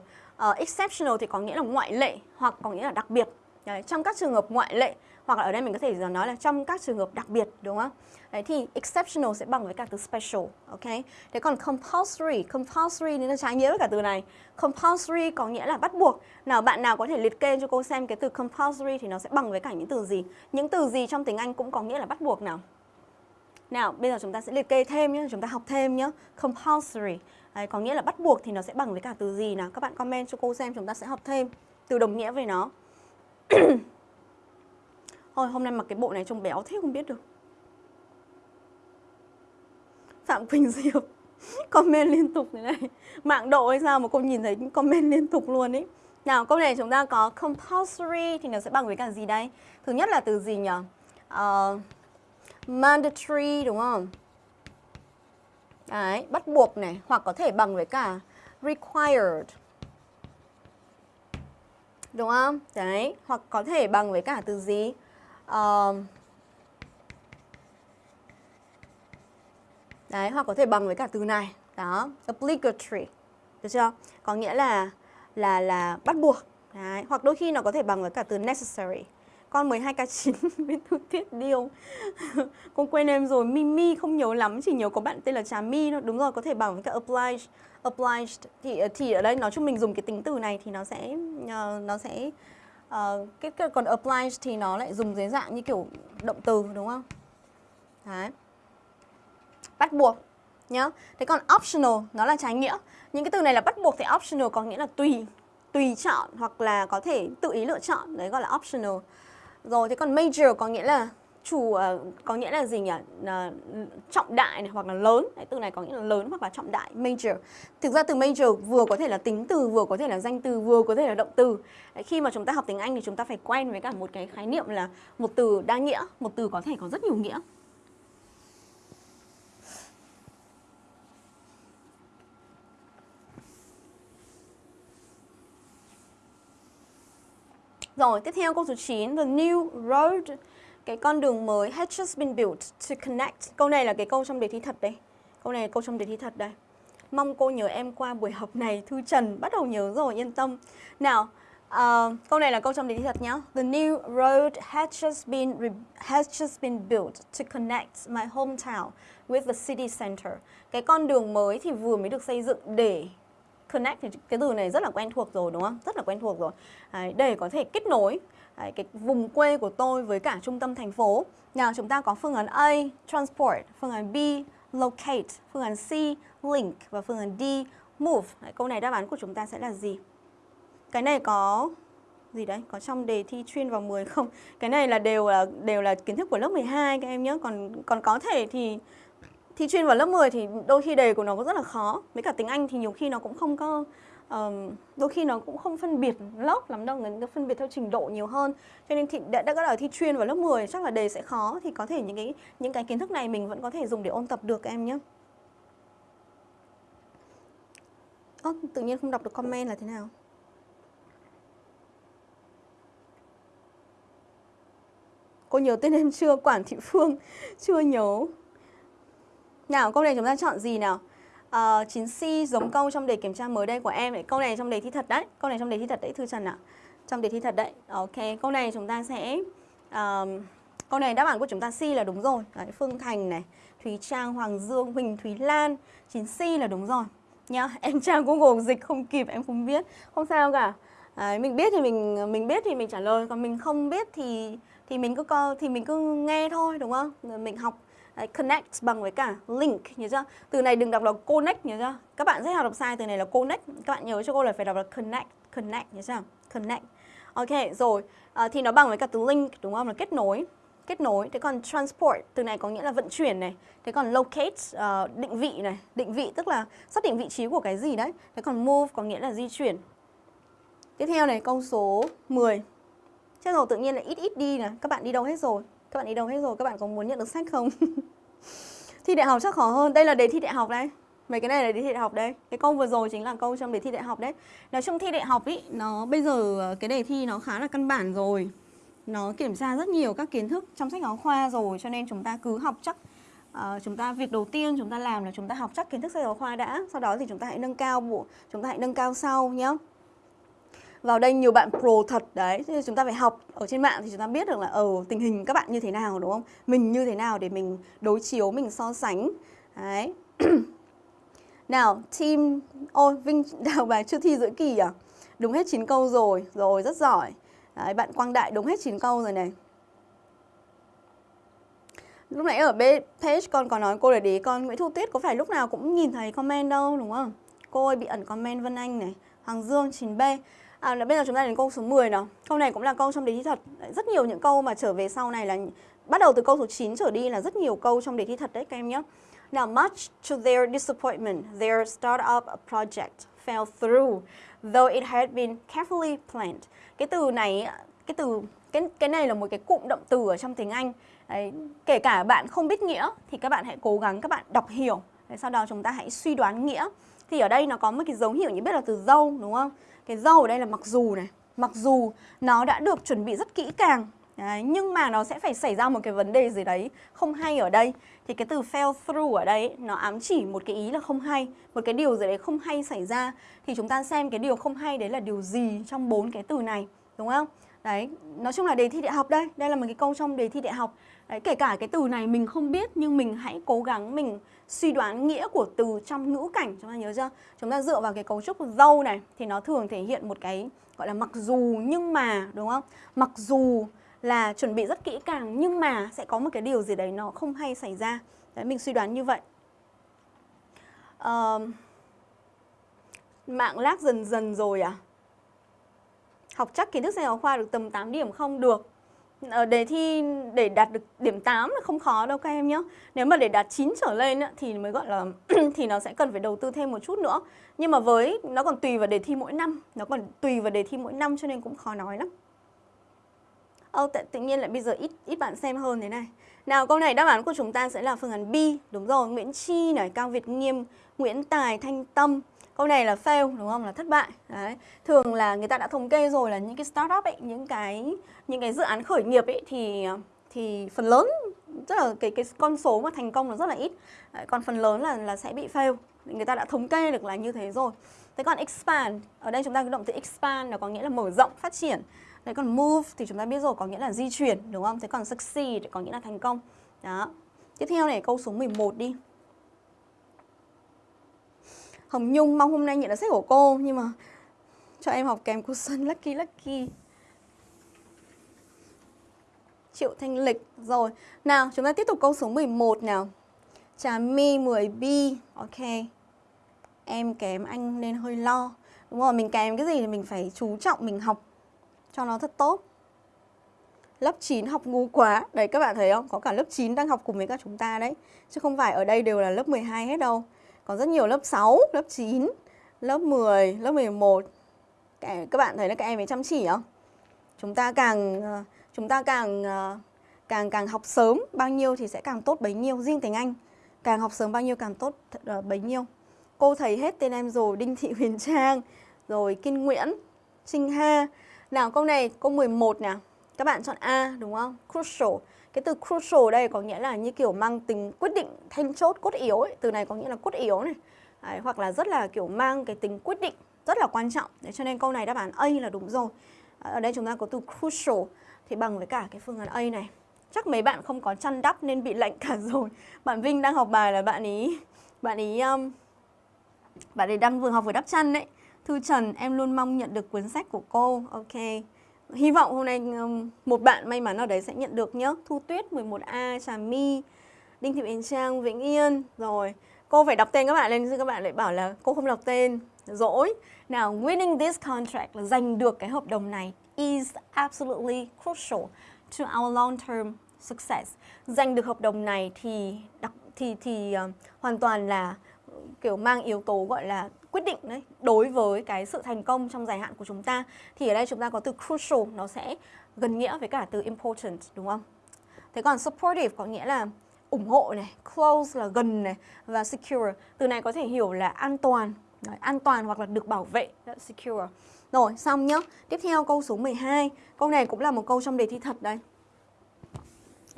Uh, exceptional thì có nghĩa là ngoại lệ hoặc có nghĩa là đặc biệt. Đấy, trong các trường hợp ngoại lệ hoặc là ở đây mình có thể nói là trong các trường hợp đặc biệt đúng không? Đấy thì exceptional sẽ bằng với cả từ special, ok? Thế còn compulsory, compulsory nên là trái nghĩa với cả từ này. Compulsory có nghĩa là bắt buộc. Nào bạn nào có thể liệt kê cho cô xem cái từ compulsory thì nó sẽ bằng với cả những từ gì? Những từ gì trong tiếng Anh cũng có nghĩa là bắt buộc nào? Nào, bây giờ chúng ta sẽ liệt kê thêm nhé, chúng ta học thêm nhé. Compulsory, Đấy, có nghĩa là bắt buộc thì nó sẽ bằng với cả từ gì nào? Các bạn comment cho cô xem, chúng ta sẽ học thêm từ đồng nghĩa với nó. Thôi, hôm nay mặc cái bộ này trông béo thế không biết được. Phạm Quỳnh Diệp comment liên tục thế này. Mạng độ hay sao mà cô nhìn thấy comment liên tục luôn ấy. Nào, câu này chúng ta có compulsory thì nó sẽ bằng với cả gì đây? Thứ nhất là từ gì nhỉ? Uh, mandatory đúng không? Đấy, bắt buộc này hoặc có thể bằng với cả required. Đúng không? Đấy, hoặc có thể bằng với cả từ gì? Uh, Đấy, hoặc có thể bằng với cả từ này. Đó, obligatory. Được chưa? Có nghĩa là là là bắt buộc. Đấy, hoặc đôi khi nó có thể bằng với cả từ necessary. Con 12K9 biết Thu Tiết Điêu Con quên em rồi, Mimi không nhớ lắm Chỉ nhớ có bạn tên là Trà Mi thôi Đúng rồi, có thể bằng với cả obliged Obliged thì, ờ, thì ở đây nói chung mình dùng cái tính từ này Thì nó sẽ uh, Nó sẽ uh, cái, cái, Còn apply thì nó lại dùng dưới dạng như kiểu động từ đúng không? Đấy Bắt buộc nhá. Thế còn optional nó là trái nghĩa. Những cái từ này là bắt buộc thì optional có nghĩa là tùy tùy chọn hoặc là có thể tự ý lựa chọn, đấy gọi là optional. Rồi thế còn major có nghĩa là chủ uh, có nghĩa là gì nhỉ? Uh, trọng đại này hoặc là lớn. Từ này có nghĩa là lớn hoặc là trọng đại, major. Thực ra từ major vừa có thể là tính từ, vừa có thể là danh từ, vừa có thể là động từ. Đấy, khi mà chúng ta học tiếng Anh thì chúng ta phải quen với cả một cái khái niệm là một từ đa nghĩa, một từ có thể có rất nhiều nghĩa. Rồi, tiếp theo câu số 9, the new road, cái con đường mới has just been built to connect. Câu này là cái câu trong đề thi thật đây. Câu này là câu trong đề thi thật đây. Mong cô nhớ em qua buổi học này, Thư Trần bắt đầu nhớ rồi, yên tâm. Nào, uh, câu này là câu trong đề thi thật nhá. The new road has just been has just been built to connect my hometown with the city center. Cái con đường mới thì vừa mới được xây dựng để connect thì cái từ này rất là quen thuộc rồi đúng không? Rất là quen thuộc rồi. Đấy, để có thể kết nối cái vùng quê của tôi với cả trung tâm thành phố. Nào chúng ta có phương án A, transport, phương án B, locate, phương án C, link và phương án D, move. Đấy, câu này đáp án của chúng ta sẽ là gì? Cái này có gì đấy? Có trong đề thi chuyên vào 10 không? Cái này là đều là đều là kiến thức của lớp 12 các em nhé. Còn còn có thể thì thi chuyên vào lớp 10 thì đôi khi đề của nó cũng rất là khó với cả tiếng Anh thì nhiều khi nó cũng không có um, đôi khi nó cũng không phân biệt lớp lắm đâu nó phân biệt theo trình độ nhiều hơn. Cho nên thì đã, đã ở thi chuyên vào lớp 10 chắc là đề sẽ khó. Thì có thể những cái những cái kiến thức này mình vẫn có thể dùng để ôn tập được em nhé. Ơ, tự nhiên không đọc được comment là thế nào? Cô nhớ tên em chưa? Quản Thị Phương Chưa nhớ. Nào, câu này chúng ta chọn gì nào? Ờ, uh, 9C giống câu trong đề kiểm tra mới đây của em đấy. Câu này trong đề thi thật đấy. Câu này trong đề thi thật đấy Thư Trần ạ. Trong đề thi thật đấy. Ok, câu này chúng ta sẽ uh, câu này đáp án của chúng ta C là đúng rồi. Đấy, Phương Thành này, Thúy Trang, Hoàng Dương, Huỳnh Thúy Lan. 9C là đúng rồi. Nhá, em trang Google dịch không kịp em không biết. Không sao cả. Đấy, mình biết thì mình mình biết thì mình trả lời, còn mình không biết thì thì mình cứ co thì mình cứ nghe thôi đúng không? Mình học Đấy, connect bằng với cả link nhớ chưa? Từ này đừng đọc là connect nhớ chưa? Các bạn rất là đọc sai từ này là connect. Các bạn nhớ cho cô là phải đọc là connect, connect nhớ chưa? Connect. Ok, rồi. À, thì nó bằng với cả từ link đúng không? Là kết nối. Kết nối. Thế còn transport từ này có nghĩa là vận chuyển này. Thế còn locate uh, định vị này, định vị tức là xác định vị trí của cái gì đấy. Thế còn move có nghĩa là di chuyển. Tiếp theo này câu số 10. Chết rồi tự nhiên là ít ít đi này, các bạn đi đâu hết rồi? Các bạn đi đâu hết rồi? Các bạn có muốn nhận được sách không? thi đại học chắc khó hơn. Đây là đề thi đại học đây. Mấy cái này là đề thi đại học đây. Cái câu vừa rồi chính là câu trong đề thi đại học đấy. Nói chung thi đại học ý, nó bây giờ ờ, cái đề thi nó khá là căn bản rồi. Nó kiểm tra rất nhiều các kiến thức trong sách giáo khoa rồi cho nên chúng ta cứ học chắc uh, chúng ta việc đầu tiên chúng ta làm là chúng ta học chắc kiến thức sách giáo khoa đã, sau đó thì chúng ta hãy nâng cao bộ, chúng ta hãy nâng cao sau nhé vào đây nhiều bạn pro thật đấy Thế chúng ta phải học. Ở trên mạng thì chúng ta biết được là ở ừ, tình hình các bạn như thế nào đúng không? Mình như thế nào để mình đối chiếu mình so sánh. Đấy. Nào team ôi vinh đào bài chưa thi giữa kỳ à? Đúng hết 9 câu rồi rồi rất giỏi. Đấy, bạn quang đại đúng hết 9 câu rồi này. Lúc nãy ở page con có nói cô để ý con Nguyễn Thu Tuyết có phải lúc nào cũng nhìn thấy comment đâu đúng không? Cô ơi bị ẩn comment Vân Anh này, Hoàng Dương 9B. À, bây giờ chúng ta đến câu số 10 nào. Câu này cũng là câu trong đề thi thật. Rất nhiều những câu mà trở về sau này là bắt đầu từ câu số 9 trở đi là rất nhiều câu trong đề thi thật đấy các em nhé. Now, much to their disappointment, their startup project fell through, though it had been carefully planned. Cái từ này, cái từ cái cái này là một cái cụm động từ ở trong tiếng Anh. Đấy, kể cả bạn không biết nghĩa thì các bạn hãy cố gắng các bạn đọc hiểu. Đấy, sau đó chúng ta hãy suy đoán nghĩa. Thì ở đây nó có một cái dấu hiệu như biết là từ dâu đúng không? Cái dâu ở đây là mặc dù này. Mặc dù nó đã được chuẩn bị rất kỹ càng Đấy, nhưng mà nó sẽ phải xảy ra một cái vấn đề gì đấy không hay ở đây. Thì cái từ fail through ở đây nó ám chỉ một cái ý là không hay một cái điều gì đấy không hay xảy ra. Thì chúng ta xem cái điều không hay đấy là điều gì trong bốn cái từ này đúng không? Đấy nói chung là đề thi đại học đây đây là một cái câu trong đề thi đại học. Đấy, kể cả cái từ này mình không biết nhưng mình hãy cố gắng mình suy đoán nghĩa của từ trong ngữ cảnh chúng ta nhớ chưa? Chúng ta dựa vào cái cấu trúc dâu này thì nó thường thể hiện một cái gọi là mặc dù nhưng mà đúng không? Mặc dù là chuẩn bị rất kỹ càng nhưng mà sẽ có một cái điều gì đấy nó không hay xảy ra. Đấy mình suy đoán như vậy. Uh, mạng lag dần dần rồi à? Học chắc kiến thức sách giáo khoa được tầm 8 điểm không? Được. Ờ, đề thi để đạt được điểm 8 là không khó đâu các em nhé Nếu mà để đạt 9 trở lên thì mới gọi là thì nó sẽ cần phải đầu tư thêm một chút nữa. Nhưng mà với nó còn tùy vào đề thi mỗi năm Nó còn tùy vào đề thi mỗi năm cho nên cũng khó nói lắm. Ơ tự, tự nhiên lại bây giờ ít ít bạn xem hơn thế này. Nào câu này đáp án của chúng ta sẽ là phương án B. Đúng rồi, Nguyễn Chi này, Cao Việt Nghiêm, Nguyễn Tài, Thanh Tâm. Câu này là fail đúng không? Là thất bại. Đấy. Thường là người ta đã thống kê rồi là những cái startup ấy, những cái những cái dự án khởi nghiệp ấy thì thì phần lớn rất là cái cái con số mà thành công là rất là ít. Đấy, còn phần lớn là là sẽ bị fail. Người ta đã thống kê được là như thế rồi. Thế còn expand, ở đây chúng ta cái động từ expand là có nghĩa là mở rộng, phát triển. Đấy còn move thì chúng ta biết rồi có nghĩa là di chuyển đúng không? Thế còn succeed có nghĩa là thành công. Đó. Tiếp theo này câu số 11 đi. Hồng Nhung mong hôm nay nhận được sách của cô nhưng mà cho em học kèm cô Xuân Lucky Lucky. Triệu Thanh Lịch. Rồi, nào chúng ta tiếp tục câu số 11 nào. Trà My 10B. Ok. Em kém anh nên hơi lo. Đúng rồi, mình kém cái gì thì mình phải chú trọng mình học cho nó thật tốt. Lớp 9 học ngu quá. Đấy các bạn thấy không? Có cả lớp 9 đang học cùng với các chúng ta đấy. Chứ không phải ở đây đều là lớp 12 hết đâu còn rất nhiều lớp 6, lớp 9, lớp 10, lớp 11 Các bạn thấy là các em ấy chăm chỉ không? Chúng ta càng ờ, chúng ta càng ờ, càng càng học sớm bao nhiêu thì sẽ càng tốt bấy nhiêu. Riêng tiếng Anh càng học sớm bao nhiêu càng tốt ờ, bấy nhiêu. Cô thấy hết tên em rồi Đinh Thị Huyền Trang rồi Kiên Nguyễn Trinh Ha. Nào câu này câu 11 nè. Các bạn chọn A đúng không? Crucial cái từ crucial đây có nghĩa là như kiểu mang tính quyết định then chốt cốt yếu ấy. Từ này có nghĩa là cốt yếu này. Đấy, Hoặc là rất là kiểu mang cái tính quyết định rất là quan trọng. Đấy, Cho nên câu này đáp án A là đúng rồi. Ở đây chúng ta có từ crucial Thì bằng với cả cái phương án A này. Chắc mấy bạn không có chăn đắp nên bị lạnh cả rồi. Bạn Vinh đang học bài là bạn ý Bạn ý um, Bạn ấy đang vừa học vừa đắp chăn đấy. Thư Trần em luôn mong nhận được cuốn sách của cô. Ok. Hy vọng hôm nay một bạn may mắn nào đấy sẽ nhận được nhé Thu Tuyết 11A, Trà My, Đinh Thị Yến Trang, Vĩnh Yên. Rồi, cô phải đọc tên các bạn lên chứ các bạn lại bảo là cô không đọc tên. Dỗi. Nào, winning this contract là giành được cái hợp đồng này is absolutely crucial to our long-term success. Giành được hợp đồng này thì đặc, thì thì uh, hoàn toàn là kiểu mang yếu tố gọi là quyết định đấy đối với cái sự thành công trong dài hạn của chúng ta thì ở đây chúng ta có từ crucial nó sẽ gần nghĩa với cả từ important đúng không? Thế còn supportive có nghĩa là ủng hộ này, close là gần này và secure. Từ này có thể hiểu là an toàn, đấy, an toàn hoặc là được bảo vệ, secure. Rồi, xong nhá. Tiếp theo câu số 12. Câu này cũng là một câu trong đề thi thật đây.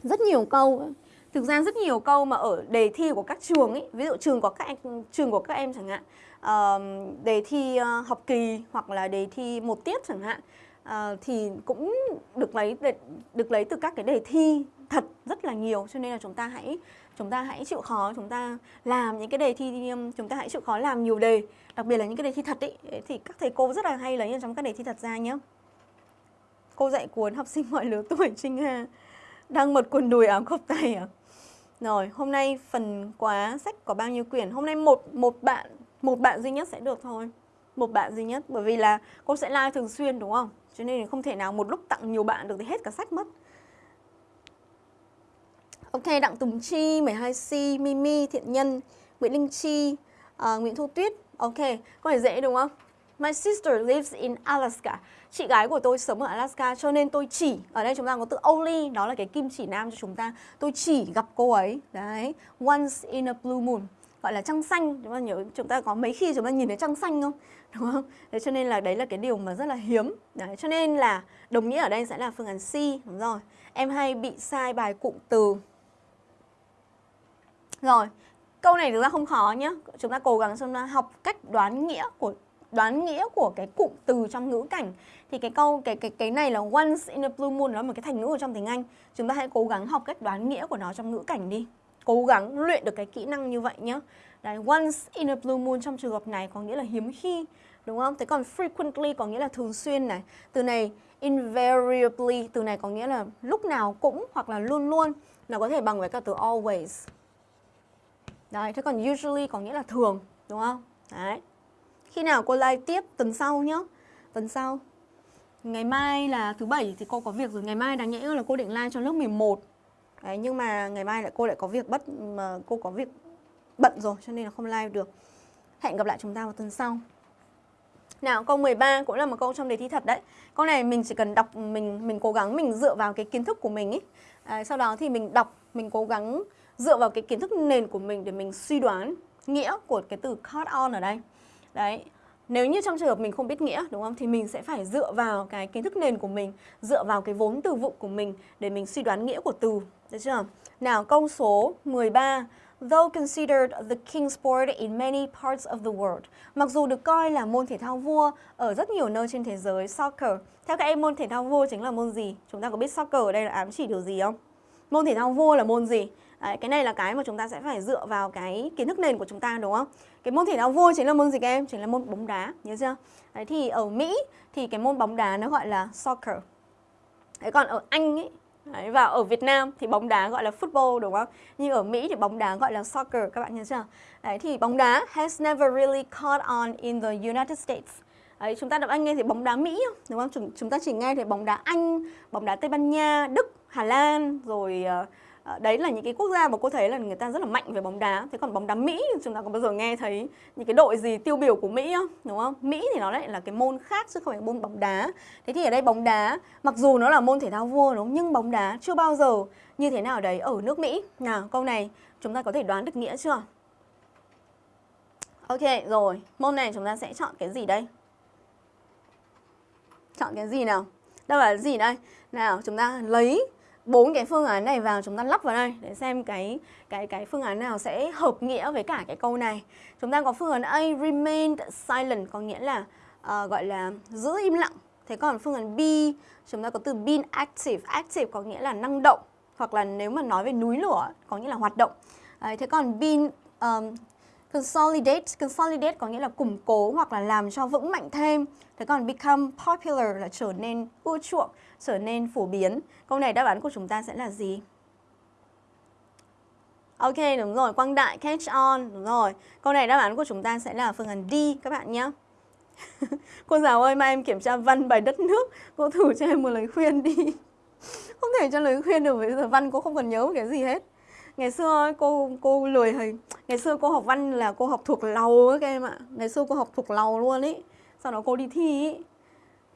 Rất nhiều câu Thực ra rất nhiều câu mà ở đề thi của các trường ấy, ví dụ trường của các em, trường của các em chẳng hạn uh, đề thi uh, học kỳ hoặc là đề thi một tiết chẳng hạn uh, thì cũng được lấy được lấy từ các cái đề thi thật rất là nhiều. Cho nên là chúng ta hãy chúng ta hãy chịu khó chúng ta làm những cái đề thi chúng ta hãy chịu khó làm nhiều đề đặc biệt là những cái đề thi thật ý thì các thầy cô rất là hay lấy trong các đề thi thật ra nhé cô dạy cuốn học sinh mọi lứa tuổi Trinh Hà đang mật quần đùi áo cộc tay à? Rồi hôm nay phần quá sách có bao nhiêu quyển? Hôm nay một một bạn một bạn duy nhất sẽ được thôi một bạn duy nhất bởi vì là cô sẽ like thường xuyên đúng không cho nên không thể nào một lúc tặng nhiều bạn được thì hết cả sách mất Ok, Đặng Tùng Chi, 12C, Mimi, Thiện Nhân, Nguyễn Linh Chi, uh, Nguyễn Thu Tuyết. Ok, có thể dễ đúng không? My sister lives in Alaska. Chị gái của tôi sống ở Alaska cho nên tôi chỉ, ở đây chúng ta có từ only, đó là cái kim chỉ nam cho chúng ta. Tôi chỉ gặp cô ấy. Đấy, once in a blue moon. Gọi là trăng xanh, chúng ta nhớ chúng ta có mấy khi chúng ta nhìn thấy trăng xanh không? Đúng không? Thế cho nên là đấy là cái điều mà rất là hiếm. Đấy, cho nên là đồng nghĩa ở đây sẽ là phương án C, đúng rồi. Em hay bị sai bài cụm từ rồi, câu này thực ra không khó nhé. Chúng ta cố gắng chúng ta học cách đoán nghĩa của đoán nghĩa của cái cụm từ trong ngữ cảnh thì cái câu cái cái cái này là once in a blue moon nó là một cái thành ngữ ở trong tiếng Anh. Chúng ta hãy cố gắng học cách đoán nghĩa của nó trong ngữ cảnh đi. Cố gắng luyện được cái kỹ năng như vậy nhé. Đấy, once in a blue moon trong trường hợp này có nghĩa là hiếm khi, đúng không? Thế còn frequently có nghĩa là thường xuyên này. Từ này invariably, từ này có nghĩa là lúc nào cũng hoặc là luôn luôn. Nó có thể bằng với cả từ always. Đấy, thế còn usually có nghĩa là thường, đúng không? Đấy. Khi nào cô like tiếp tuần sau nhá. Tuần sau. Ngày mai là thứ bảy thì cô có việc rồi. Ngày mai đáng nhẽ là cô định like cho lớp 11. Đấy, nhưng mà ngày mai lại cô lại có việc bất mà cô có việc bận rồi cho nên là không live được. Hẹn gặp lại chúng ta vào tuần sau. Nào câu 13 cũng là một câu trong đề thi thật đấy. Câu này mình chỉ cần đọc mình mình cố gắng mình dựa vào cái kiến thức của mình ấy. À, sau đó thì mình đọc, mình cố gắng dựa vào cái kiến thức nền của mình để mình suy đoán nghĩa của cái từ caught on ở đây. Đấy, nếu như trong trường hợp mình không biết nghĩa đúng không thì mình sẽ phải dựa vào cái kiến thức nền của mình, dựa vào cái vốn từ vựng của mình để mình suy đoán nghĩa của từ, được chưa? Nào câu số 13 Though considered the king sport in many parts of the world. Mặc dù được coi là môn thể thao vua ở rất nhiều nơi trên thế giới, soccer. Theo các em môn thể thao vua chính là môn gì? Chúng ta có biết soccer ở đây là ám chỉ điều gì không? Môn thể thao vua là môn gì? Đấy, cái này là cái mà chúng ta sẽ phải dựa vào cái kiến thức nền của chúng ta đúng không? Cái môn thể thao vua chính là môn gì các em? Chính là môn bóng đá, nhớ chưa? Đấy, thì ở Mỹ thì cái môn bóng đá nó gọi là soccer. Đấy, còn ở Anh ấy, Đấy, và ở Việt Nam thì bóng đá gọi là football đúng không? Nhưng ở Mỹ thì bóng đá gọi là soccer các bạn nhớ chưa? Đấy thì bóng đá has never really caught on in the United States. Đấy, chúng ta đọc Anh nghe thì bóng đá Mỹ đúng không? Chúng, chúng ta chỉ nghe thì bóng đá Anh, bóng đá Tây Ban Nha, Đức, Hà Lan rồi uh, Ờ, đấy là những cái quốc gia mà cô thấy là người ta rất là mạnh về bóng đá. Thế còn bóng đá Mỹ chúng ta có bao giờ nghe thấy những cái đội gì tiêu biểu của Mỹ không? Đúng không? Mỹ thì nó lại là cái môn khác chứ không phải môn bóng đá. Thế thì ở đây bóng đá, mặc dù nó là môn thể thao vua đúng không? Nhưng bóng đá chưa bao giờ như thế nào đấy ở nước Mỹ. Nào, câu này chúng ta có thể đoán được nghĩa chưa? Ok, rồi. Môn này chúng ta sẽ chọn cái gì đây? Chọn cái gì nào? Đâu là gì đây? Nào, chúng ta lấy bốn cái phương án này vào chúng ta lắp vào đây để xem cái cái cái phương án nào sẽ hợp nghĩa với cả cái câu này. Chúng ta có phương án A remained silent có nghĩa là uh, gọi là giữ im lặng. Thế còn phương án B chúng ta có từ been active, active có nghĩa là năng động hoặc là nếu mà nói về núi lửa có nghĩa là hoạt động. Đấy, thế còn been um, consolidate, consolidate có nghĩa là củng cố hoặc là làm cho vững mạnh thêm. Thế còn become popular là trở nên ưa chuộng trở nên phổ biến. Câu này đáp án của chúng ta sẽ là gì? Ok, đúng rồi, quang đại, catch on, đúng rồi. Câu này đáp án của chúng ta sẽ là phương án D các bạn nhé. cô giáo ơi, mai em kiểm tra văn bài đất nước, cô thử cho em một lời khuyên đi. không thể cho lời khuyên được, bây giờ văn cô không cần nhớ cái gì hết. Ngày xưa cô cô lười thầy, ngày xưa cô học văn là cô học thuộc lầu các em ạ. Ngày xưa cô học thuộc lầu luôn ý. Sau đó cô đi thi ý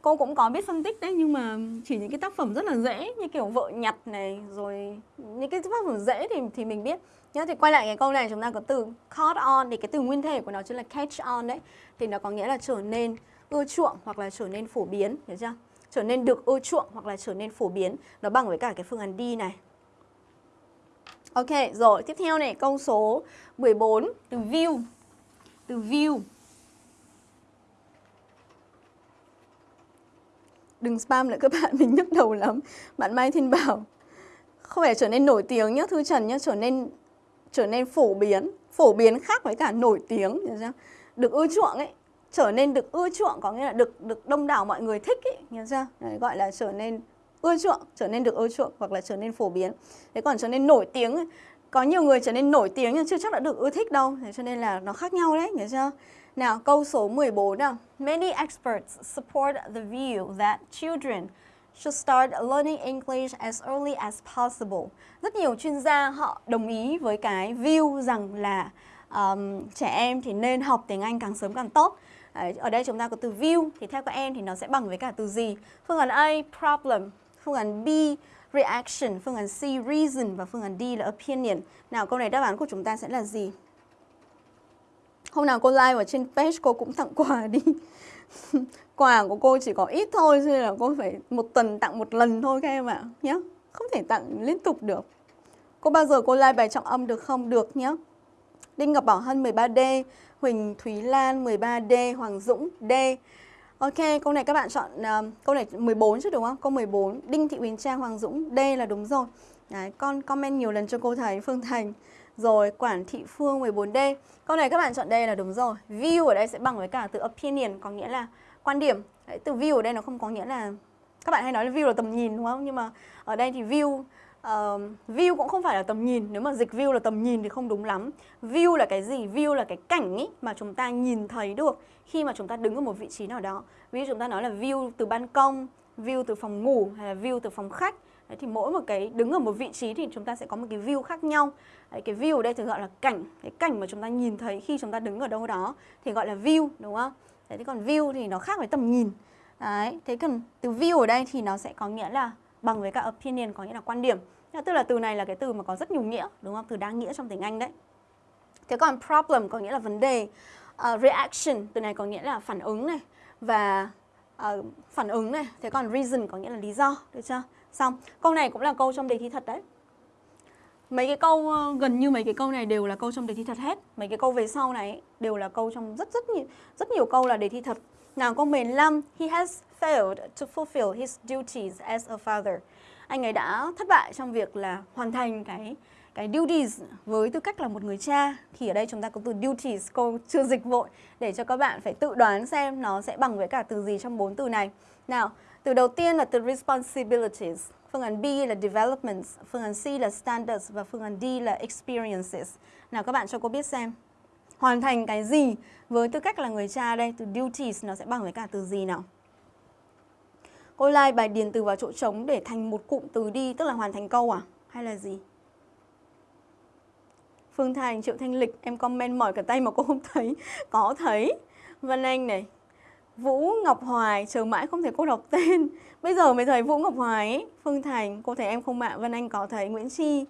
cô cũng có biết phân tích đấy nhưng mà chỉ những cái tác phẩm rất là dễ như kiểu vợ nhặt này rồi những cái tác phẩm dễ thì thì mình biết. Nhớ thì quay lại cái câu này chúng ta có từ caught on thì cái từ nguyên thể của nó chính là catch on đấy. Thì nó có nghĩa là trở nên ưa chuộng hoặc là trở nên phổ biến hiểu chưa? Trở nên được ưa chuộng hoặc là trở nên phổ biến. Nó bằng với cả cái phương án đi này. Ok, rồi tiếp theo này câu số 14 từ view. Từ view. Đừng spam lại các bạn, mình nhức đầu lắm. Bạn Mai Thiên Bảo không phải trở nên nổi tiếng nhá, Thư Trần nhá, trở nên trở nên phổ biến, phổ biến khác với cả nổi tiếng, được ưa chuộng ấy, trở nên được ưa chuộng có nghĩa là được được đông đảo mọi người thích ấy, hiểu chưa? Đấy, gọi là trở nên ưa chuộng, trở nên được ưa chuộng hoặc là trở nên phổ biến. Thế còn trở nên nổi tiếng ấy, có nhiều người trở nên nổi tiếng nhưng chưa chắc đã được ưa thích đâu, thế cho nên là nó khác nhau đấy, hiểu chưa? Nào, câu số 14 nào. Many experts support the view that children should start learning English as early as possible. Rất nhiều chuyên gia họ đồng ý với cái view rằng là um, trẻ em thì nên học tiếng Anh càng sớm càng tốt. Đấy, ở đây chúng ta có từ view thì theo các em thì nó sẽ bằng với cả từ gì? Phương án A problem, phương án B reaction, phương án C reason và phương án D là opinion. Nào câu này đáp án của chúng ta sẽ là gì? Hôm nào cô like vào trên page cô cũng tặng quà đi. Quà của cô chỉ có ít thôi Cho nên là cô phải một tuần tặng một lần thôi các em ạ nhé Không thể tặng liên tục được. Cô bao giờ cô like bài trọng âm được không? Được nhé Đinh Ngọc Bảo Hân 13D Huỳnh Thúy Lan 13D Hoàng Dũng D. Ok, câu này các bạn chọn uh, câu này 14 chứ đúng không? Câu 14 Đinh Thị Huỳnh Trang Hoàng Dũng D là đúng rồi. Đấy, con comment nhiều lần cho cô thấy Phương Thành rồi quản thị phương 14D Câu này các bạn chọn đây là đúng rồi. View ở đây sẽ bằng với cả từ opinion Có nghĩa là quan điểm. Đấy, Từ view ở đây nó không có nghĩa là Các bạn hay nói là view là tầm nhìn đúng không? Nhưng mà ở đây thì view uh, View cũng không phải là tầm nhìn. Nếu mà dịch view là tầm nhìn thì không đúng lắm. View là cái gì? View là cái cảnh ý mà chúng ta nhìn thấy được Khi mà chúng ta đứng ở một vị trí nào đó. Ví dụ chúng ta nói là view từ ban công View từ phòng ngủ hay là view từ phòng khách. Đấy, thì mỗi một cái đứng ở một vị trí thì chúng ta sẽ có một cái view khác nhau. Đấy, cái view ở đây thường gọi là cảnh. Cái cảnh mà chúng ta nhìn thấy khi chúng ta đứng ở đâu đó thì gọi là view đúng không? Đấy, thế còn view thì nó khác với tầm nhìn. Đấy, thế còn từ view ở đây thì nó sẽ có nghĩa là bằng với cả opinion có nghĩa là quan điểm. Tức là từ này là cái từ mà có rất nhiều nghĩa đúng không? Từ đa nghĩa trong tiếng Anh đấy. Thế còn problem có nghĩa là vấn đề. Uh, reaction từ này có nghĩa là phản ứng này và uh, phản ứng này. Thế còn reason có nghĩa là lý do được chưa? Xong, câu này cũng là câu trong đề thi thật đấy. Mấy cái câu ờ, gần như mấy cái câu này đều là câu trong đề thi thật hết. Mấy cái câu về sau này đều là câu trong rất rất nhiều rất nhiều câu là đề thi thật. Nào câu 15, he has failed to fulfill his duties as a father. Anh ấy đã thất bại trong việc là hoàn thành cái cái duties với tư cách là một người cha thì ở đây chúng ta có từ duties cô chưa dịch vội để cho các bạn phải tự đoán xem nó sẽ bằng với cả từ gì trong bốn từ này. Nào, từ đầu tiên là từ responsibilities, phương án B là developments, phương án C là standards và phương án D là experiences. Nào các bạn cho cô biết xem. Hoàn thành cái gì với tư cách là người cha đây, từ duties nó sẽ bằng với cả từ gì nào? Cô like bài điền từ vào chỗ trống để thành một cụm từ đi, tức là hoàn thành câu à? Hay là gì? Phương Thành, Triệu Thanh Lịch, em comment mỏi cả tay mà cô không thấy. Có thấy. Vân Anh này, Vũ Ngọc Hoài, chờ mãi không thể cô đọc tên. Bây giờ mới thấy Vũ Ngọc Hoài ấy. Phương Thành, cô thấy em không mạng. Vân Anh có thấy Nguyễn Chi.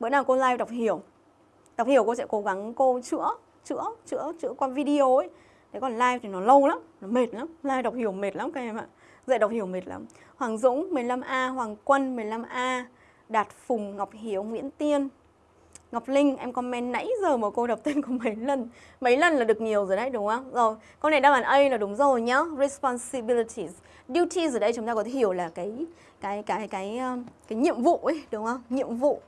Bữa nào cô live đọc hiểu. Đọc hiểu cô sẽ cố gắng cô chữa, chữa, chữa, chữa qua video ấy. Thế còn live thì nó lâu lắm, nó mệt lắm. Live đọc hiểu mệt lắm các em ạ. Dạy đọc hiểu mệt lắm. Hoàng Dũng 15A, Hoàng Quân 15A, Đạt Phùng, Ngọc Hiếu, Nguyễn Tiên, Ngọc Linh, em comment nãy giờ mà cô đọc tên của mấy lần Mấy lần là được nhiều rồi đấy, đúng không? Rồi, câu này đáp án A là đúng rồi nhá. Responsibilities Duties ở đây chúng ta có thể hiểu là cái cái cái cái um, cái nhiệm vụ ấy, đúng không? Nhiệm vụ.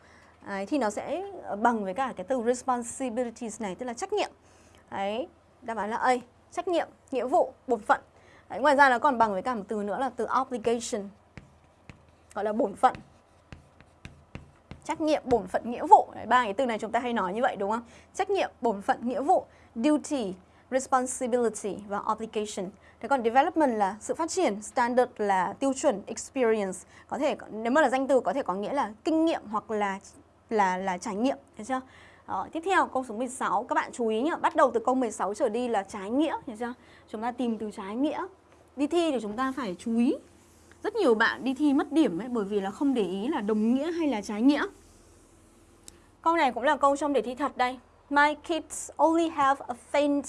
Đấy, thì nó sẽ bằng với cả cái từ responsibilities này, tức là trách nhiệm. Đấy, đáp án là A Trách nhiệm, nghĩa vụ, bổn phận. Đấy, Ngoài ra nó còn bằng với cả một từ nữa là từ obligation Gọi là bổn phận trách nhiệm, bổn phận, nghĩa vụ. Ba cái từ này chúng ta hay nói như vậy đúng không? Trách nhiệm, bổn phận, nghĩa vụ, duty, responsibility và obligation. Thế còn development là sự phát triển, standard là tiêu chuẩn, experience. Có thể nếu mà là danh từ có thể có nghĩa là kinh nghiệm hoặc là là là trải nghiệm, thấy chưa? Đó, tiếp theo câu số 16 các bạn chú ý nhá, bắt đầu từ câu 16 trở đi là trái nghĩa, thấy chưa? Chúng ta tìm từ trái nghĩa. Đi thi thì chúng ta phải chú ý rất nhiều bạn đi thi mất điểm ấy bởi vì là không để ý là đồng nghĩa hay là trái nghĩa. Câu này cũng là câu trong đề thi thật đây. My kids only have a faint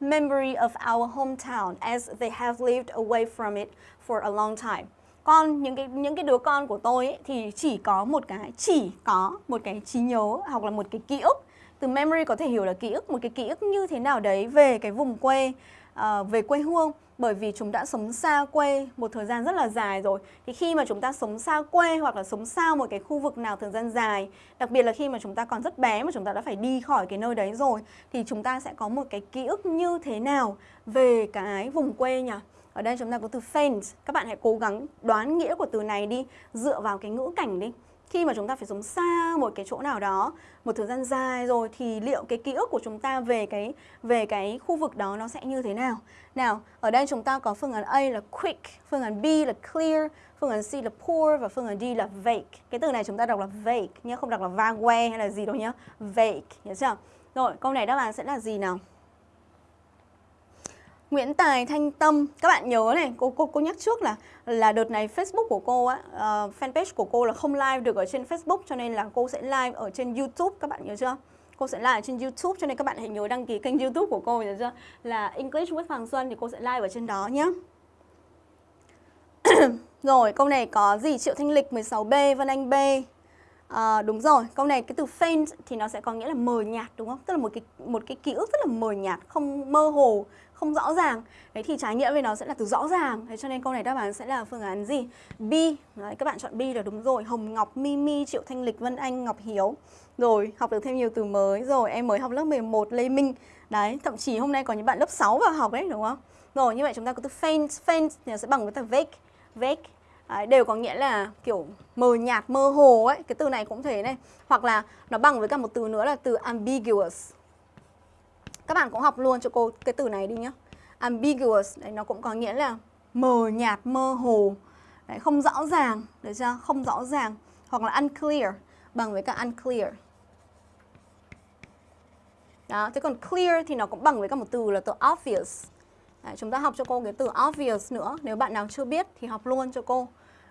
memory of our hometown as they have lived away from it for a long time. Con những cái những cái đứa con của tôi ấy, thì chỉ có một cái chỉ có một cái trí nhớ hoặc là một cái ký ức. Từ memory có thể hiểu là ký ức, một cái ký ức như thế nào đấy về cái vùng quê uh, về quê hương. Bởi vì chúng đã sống xa quê một thời gian rất là dài rồi. Thì khi mà chúng ta sống xa quê hoặc là sống xa một cái khu vực nào thời gian dài đặc biệt là khi mà chúng ta còn rất bé mà chúng ta đã phải đi khỏi cái nơi đấy rồi thì chúng ta sẽ có một cái ký ức như thế nào về cái vùng quê nhỉ? Ở đây chúng ta có từ faint các bạn hãy cố gắng đoán nghĩa của từ này đi dựa vào cái ngữ cảnh đi khi mà chúng ta phải sống xa một cái chỗ nào đó một thời gian dài rồi thì liệu cái ký ức của chúng ta về cái về cái khu vực đó nó sẽ như thế nào? Nào, ở đây chúng ta có phương án A là quick, phương án B là clear, phương án C là poor và phương án D là vague. Cái từ này chúng ta đọc là vague nhé, không đọc là vague hay là gì đâu nhé. Vague, nhớ chưa? Rồi, câu này đáp án sẽ là gì nào? Nguyễn Tài Thanh Tâm. Các bạn nhớ này cô cô cô nhắc trước là là đợt này Facebook của cô á uh, fanpage của cô là không live được ở trên Facebook cho nên là cô sẽ live ở trên YouTube. Các bạn nhớ chưa? Cô sẽ live ở trên YouTube cho nên các bạn hãy nhớ đăng ký kênh YouTube của cô nhớ chưa? Là English with Hoàng Xuân thì cô sẽ live ở trên đó nhé rồi câu này có gì? Triệu Thanh Lịch 16B Vân Anh B. À, đúng rồi, câu này cái từ faint thì nó sẽ có nghĩa là mờ nhạt đúng không? Tức là một cái một cái ký ức rất là mờ nhạt, không mơ hồ, không rõ ràng. Đấy thì trái nghĩa với nó sẽ là từ rõ ràng. Thế cho nên câu này đáp án sẽ là phương án gì? B. Đấy, các bạn chọn B là đúng rồi. Hồng Ngọc, Mimi, Triệu Thanh Lịch, Vân Anh, Ngọc Hiếu. Rồi, học được thêm nhiều từ mới. Rồi, em mới học lớp 11 Lê Minh. Đấy, thậm chí hôm nay có những bạn lớp 6 vào học đấy đúng không? Rồi, như vậy chúng ta có từ faint, faint thì sẽ bằng với từ vague, vague Đấy, đều có nghĩa là kiểu mờ nhạt, mơ hồ ấy Cái từ này cũng thế này Hoặc là nó bằng với cả một từ nữa là từ ambiguous các bạn cũng học luôn cho cô cái từ này đi nhá. Ambiguous, đấy, nó cũng có nghĩa là mờ nhạt, mơ hồ. Đấy, Không rõ ràng, được chưa? Không rõ ràng. Hoặc là unclear, bằng với cả unclear. Đó, thế còn clear thì nó cũng bằng với cả một từ là từ obvious. Đấy, chúng ta học cho cô cái từ obvious nữa. Nếu bạn nào chưa biết thì học luôn cho cô.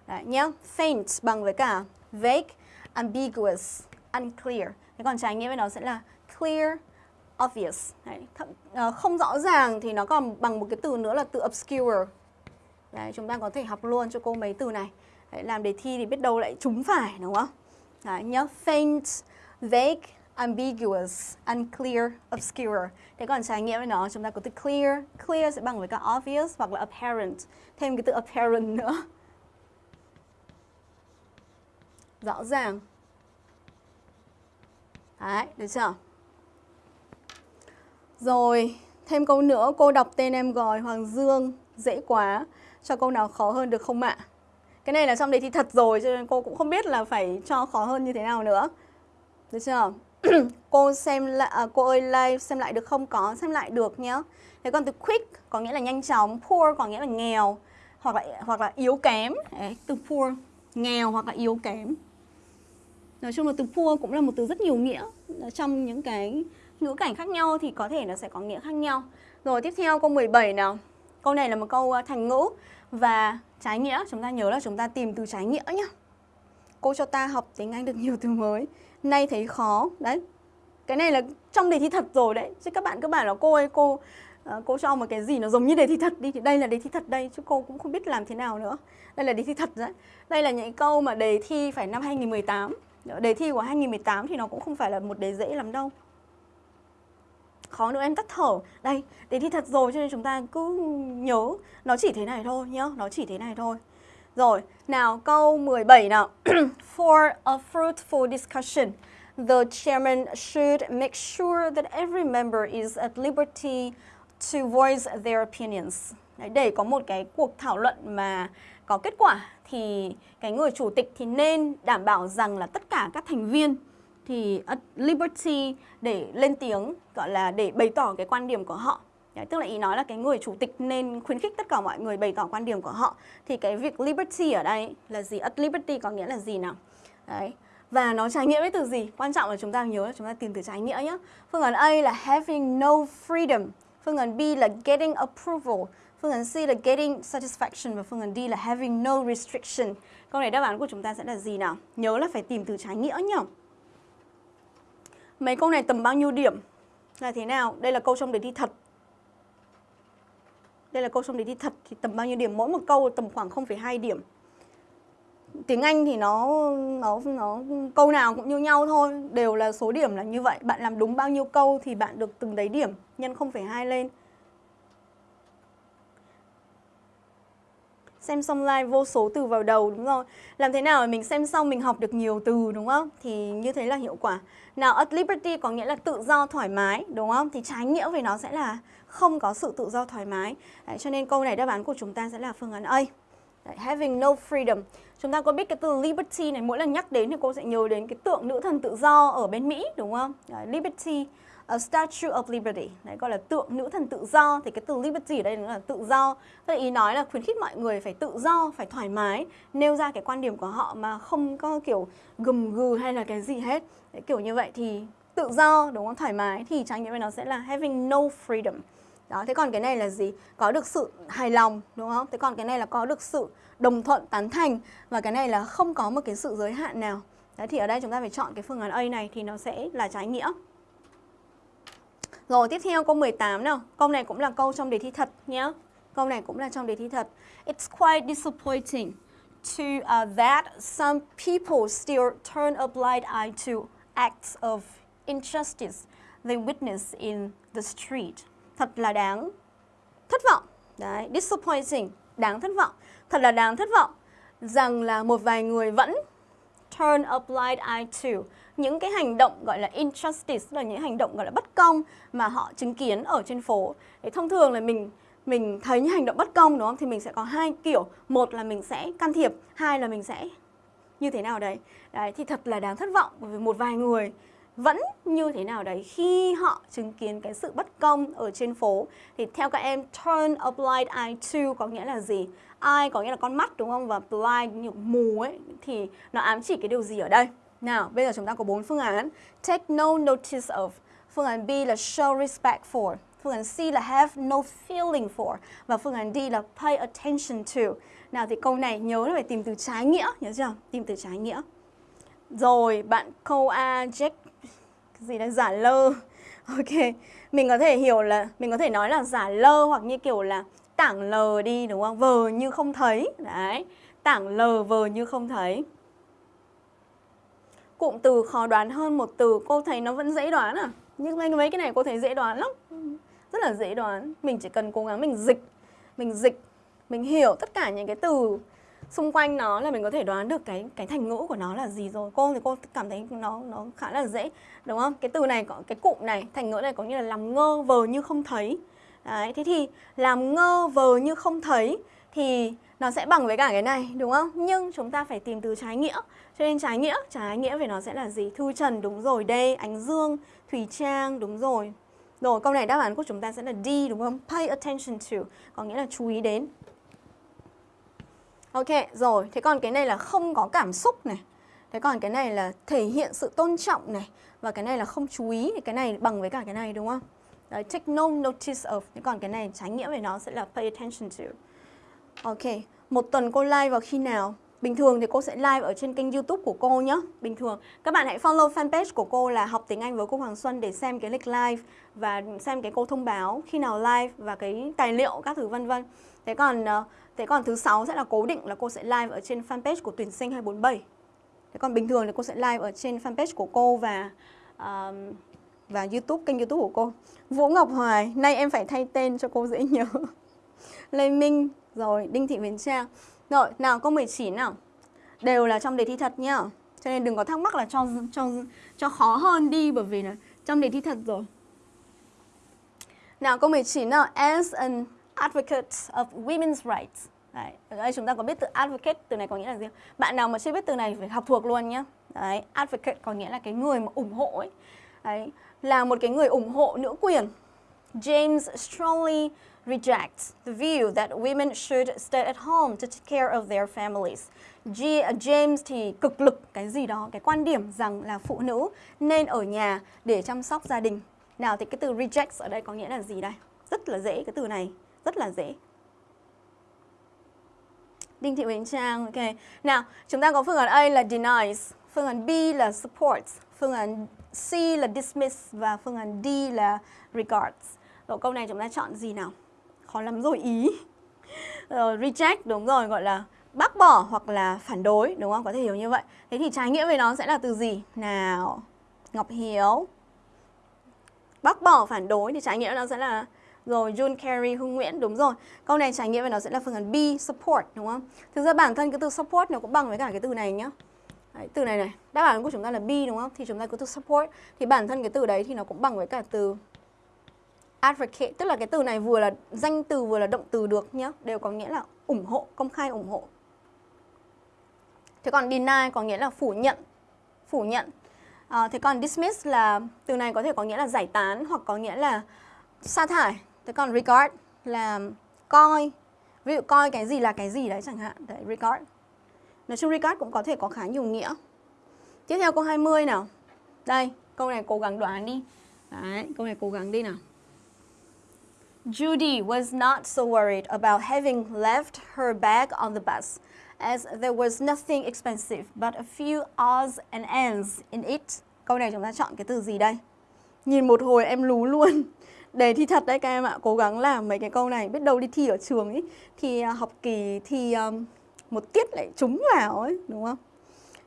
Đấy nhé Faint bằng với cả vague, ambiguous, unclear. Thế còn trái nghĩa với nó sẽ là clear, obvious Đấy, thậm, uh, Không rõ ràng thì nó còn bằng một cái từ nữa là từ obscure Đấy, chúng ta có thể học luôn cho cô mấy từ này Đấy, Làm đề thi thì biết đâu lại trúng phải đúng không? Đấy nhớ Faint, vague, ambiguous, unclear, obscure. Thế còn trái nghĩa với nó chúng ta có từ clear. Clear sẽ bằng với cả obvious hoặc là apparent. Thêm cái từ apparent nữa. Rõ ràng. Đấy, được chưa? Rồi, thêm câu nữa, cô đọc tên em gọi Hoàng Dương, dễ quá. Cho câu nào khó hơn được không ạ? Cái này là trong đề thi thật rồi cho nên cô cũng không biết là phải cho khó hơn như thế nào nữa. Được chưa? cô xem lại à, cô ơi live xem lại được không có xem lại được nhé thế còn từ quick có nghĩa là nhanh chóng poor có nghĩa là nghèo hoặc là hoặc là yếu kém Đấy, từ poor nghèo hoặc là yếu kém nói chung là từ poor cũng là một từ rất nhiều nghĩa trong những cái ngữ cảnh khác nhau thì có thể nó sẽ có nghĩa khác nhau. Rồi tiếp theo, câu 17 nào. Câu này là một câu à, thành ngữ và trái nghĩa. Chúng ta nhớ là chúng ta tìm từ trái nghĩa nhé cô cho ta học tiếng Anh được nhiều từ mới. Nay thấy khó. Đấy. Cái này là trong đề thi thật rồi đấy. Chứ các bạn cứ bảo là cô ơi, cô à, cô cho một cái gì nó giống như đề thi thật đi. Thì đây là đề thi thật đây, chứ cô cũng không biết làm thế nào nữa. Đây là đề thi thật đấy. Đây là những câu mà đề thi phải năm 2018 đề thi của 2018 thì nó cũng không phải là một đề dễ lắm đâu khó nữa em tắt thở đây đề thi thật rồi cho nên chúng ta cứ nhớ nó chỉ thế này thôi nhá nó chỉ thế này thôi rồi, nào câu 17 nào. For a fruitful discussion, the chairman should make sure that every member is at liberty to voice their opinions. Đấy, để có một cái cuộc thảo luận mà có kết quả thì cái người chủ tịch thì nên đảm bảo rằng là tất cả các thành viên thì liberty để lên tiếng gọi là để bày tỏ cái quan điểm của họ Đấy, tức là ý nói là cái người chủ tịch nên khuyến khích tất cả mọi người bày tỏ quan điểm của họ thì cái việc liberty ở đây là gì? At liberty có nghĩa là gì nào? Đấy. Và nó trái nghĩa với từ gì? Quan trọng là chúng ta nhớ là chúng ta tìm từ trái nghĩa nhé. Phương án A là having no freedom. Phương án B là getting approval. Phương án C là getting satisfaction và phương án D là having no restriction. Câu này đáp án của chúng ta sẽ là gì nào? Nhớ là phải tìm từ trái nghĩa nhá. Mấy câu này tầm bao nhiêu điểm? Là thế nào? Đây là câu trong đề thi thật đây là câu trong đề thi thật thì tầm bao nhiêu điểm mỗi một câu tầm khoảng 0,2 điểm tiếng Anh thì nó nó nó câu nào cũng như nhau thôi đều là số điểm là như vậy bạn làm đúng bao nhiêu câu thì bạn được từng đấy điểm nhân 0,2 lên Xem xong live vô số từ vào đầu đúng không? Làm thế nào để mình xem xong mình học được nhiều từ đúng không? Thì như thế là hiệu quả. Nào at liberty có nghĩa là tự do thoải mái đúng không? Thì trái nghĩa về nó sẽ là không có sự tự do thoải mái. Đấy, cho nên câu này đáp án của chúng ta sẽ là phương án A. Đấy, having no freedom. Chúng ta có biết cái từ liberty này mỗi lần nhắc đến thì cô sẽ nhớ đến cái tượng nữ thần tự do ở bên Mỹ đúng không? Đấy, liberty a Statue of Liberty. Đấy gọi là tượng nữ thần tự do. Thì cái từ liberty ở đây là tự do. Tức ý nói là khuyến khích mọi người phải tự do phải thoải mái nêu ra cái quan điểm của họ mà không có kiểu gầm gừ hay là cái gì hết. Đấy, kiểu như vậy thì tự do đúng không? Thoải mái thì trải nghiệm nó sẽ là having no freedom. Đó thế còn cái này là gì? Có được sự hài lòng đúng không? Thế còn cái này là có được sự đồng thuận tán thành và cái này là không có một cái sự giới hạn nào. Đấy thì ở đây chúng ta phải chọn cái phương án A này thì nó sẽ là trái nghĩa rồi tiếp theo câu 18 nào. Câu này cũng là câu trong đề thi thật nhé. Câu này cũng là trong đề thi thật. It's quite disappointing to uh, that some people still turn a blind eye to acts of injustice they witness in the street. Thật là đáng thất vọng. Đấy, disappointing, đáng thất vọng. Thật là đáng thất vọng rằng là một vài người vẫn turn a blind eye to những cái hành động gọi là injustice là những hành động gọi là bất công mà họ chứng kiến ở trên phố. thì thông thường là mình mình thấy những hành động bất công đúng không? Thì mình sẽ có hai kiểu, một là mình sẽ can thiệp, hai là mình sẽ như thế nào đấy. Đấy thì thật là đáng thất vọng bởi vì một vài người vẫn như thế nào đấy khi họ chứng kiến cái sự bất công ở trên phố thì theo các em turn a blind eye to có nghĩa là gì? Eye có nghĩa là con mắt đúng không? Và blind như mù ấy thì nó ám chỉ cái điều gì ở đây? Nào, bây giờ chúng ta có bốn phương án. Take no notice of. Phương án B là show respect for. Phương án C là have no feeling for. Và phương án D là pay attention to. Nào thì câu này nhớ là phải tìm từ trái nghĩa, nhớ chưa? Tìm từ trái nghĩa. Rồi, bạn câu A, Jack, cái gì đấy, giả lơ. Ok, mình có thể hiểu là, mình có thể nói là giả lơ hoặc như kiểu là tảng lờ đi đúng không? Vờ như không thấy. Đấy, tảng lờ vờ như không thấy cụm từ khó đoán hơn một từ cô thấy nó vẫn dễ đoán à? Nhưng mấy, mấy cái này cô thấy dễ đoán lắm. Rất là dễ đoán. Mình chỉ cần cố gắng mình dịch mình dịch mình hiểu tất cả những cái từ xung quanh nó là mình có thể đoán được cái cái thành ngữ của nó là gì rồi. Cô thì cô cảm thấy nó nó khá là dễ đúng không? Cái từ này có cái cụm này thành ngữ này có nghĩa là làm ngơ vờ như không thấy. Đấy thế thì làm ngơ vờ như không thấy thì nó sẽ bằng với cả cái này đúng không? Nhưng chúng ta phải tìm từ trái nghĩa cho nên trái nghĩa, trái nghĩa về nó sẽ là gì? Thư Trần đúng rồi, đây Ánh Dương, Thùy Trang đúng rồi. Rồi câu này đáp án của chúng ta sẽ là D đúng không? Pay attention to, có nghĩa là chú ý đến. Ok, rồi, thế còn cái này là không có cảm xúc này. Thế còn cái này là thể hiện sự tôn trọng này. Và cái này là không chú ý, thì cái này bằng với cả cái này đúng không? Đấy, take no notice of. Thế còn cái này trái nghĩa về nó sẽ là pay attention to. Ok, một tuần cô like vào khi nào? Bình thường thì cô sẽ live ở trên kênh youtube của cô nhé Bình thường Các bạn hãy follow fanpage của cô là học tiếng Anh với cô Hoàng Xuân để xem cái lịch live Và xem cái cô thông báo khi nào live và cái tài liệu các thứ vân vân Thế còn ờ, thế còn thứ sáu sẽ là cố định là cô sẽ live ở trên fanpage của tuyển sinh 247 Thế còn bình thường thì cô sẽ live ở trên fanpage của cô và uh, và YouTube, kênh YouTube của cô. Vũ Ngọc Hoài, nay em phải thay tên cho cô dễ nhớ. Lê Minh, rồi Đinh Thị Huyền Trang. Rồi, nào câu 19 nào. Đều là trong đề thi thật nhá. Cho nên đừng có thắc mắc là cho cho cho khó hơn đi bởi vì là trong đề thi thật rồi. Nào câu 19 nào. As an advocate of women's rights. Đấy, ở đây chúng ta có biết từ advocate, từ này có nghĩa là gì? Bạn nào mà chưa biết từ này phải học thuộc luôn nhá Đấy, advocate có nghĩa là cái người mà ủng hộ ấy. Đấy, là một cái người ủng hộ nữ quyền. James strongly rejects the view that women should stay at home to take care of their families. G, James thì cực lực cái gì đó, cái quan điểm rằng là phụ nữ nên ở nhà để chăm sóc gia đình. Nào thì cái từ rejects ở đây có nghĩa là gì đây? Rất là dễ, cái từ này rất là dễ. Đinh Thị Huỳnh Trang, ok. Nào, chúng ta có phương án A là denies, phương án B là supports, phương án C là dismiss và phương án D là regards. Rồi câu này chúng ta chọn gì nào? Khó lắm rồi ý uh, reject đúng rồi gọi là bác bỏ hoặc là phản đối đúng không có thể hiểu như vậy thế thì trái nghĩa về nó sẽ là từ gì nào Ngọc Hiếu bác bỏ phản đối thì trái nghĩa nó sẽ là Rồi June Carey, Hương Nguyễn, đúng rồi. Câu này trái nghĩa về nó sẽ là phương án B, support, đúng không? Thực ra bản thân cái từ support nó cũng bằng với cả cái từ này nhá. Đấy, từ này này, đáp án của chúng ta là B đúng không? Thì chúng ta có từ support thì bản thân cái từ đấy thì nó cũng bằng với cả từ advocate, tức là cái từ này vừa là danh từ vừa là động từ được nhá, đều có nghĩa là ủng hộ, công khai ủng hộ. Thế còn deny có nghĩa là phủ nhận, phủ nhận. À, thế còn dismiss là từ này có thể có nghĩa là giải tán hoặc có nghĩa là sa thải. Thế còn regard là coi, ví dụ coi cái gì là cái gì đấy chẳng hạn, đấy regard. Nói chung regard cũng có thể có khá nhiều nghĩa. Tiếp theo câu 20 nào. Đây, câu này cố gắng đoán đi. Đấy, câu này cố gắng đi nào. Judy was not so worried about having left her bag on the bus as there was nothing expensive but a few odds and ends in it. Câu này chúng ta chọn cái từ gì đây? Nhìn một hồi em lú luôn. Đề thi thật đấy các em ạ, cố gắng làm mấy cái câu này, biết đâu đi thi ở trường ấy thì à, học kỳ thi um, một tiết lại trúng vào ấy, đúng không?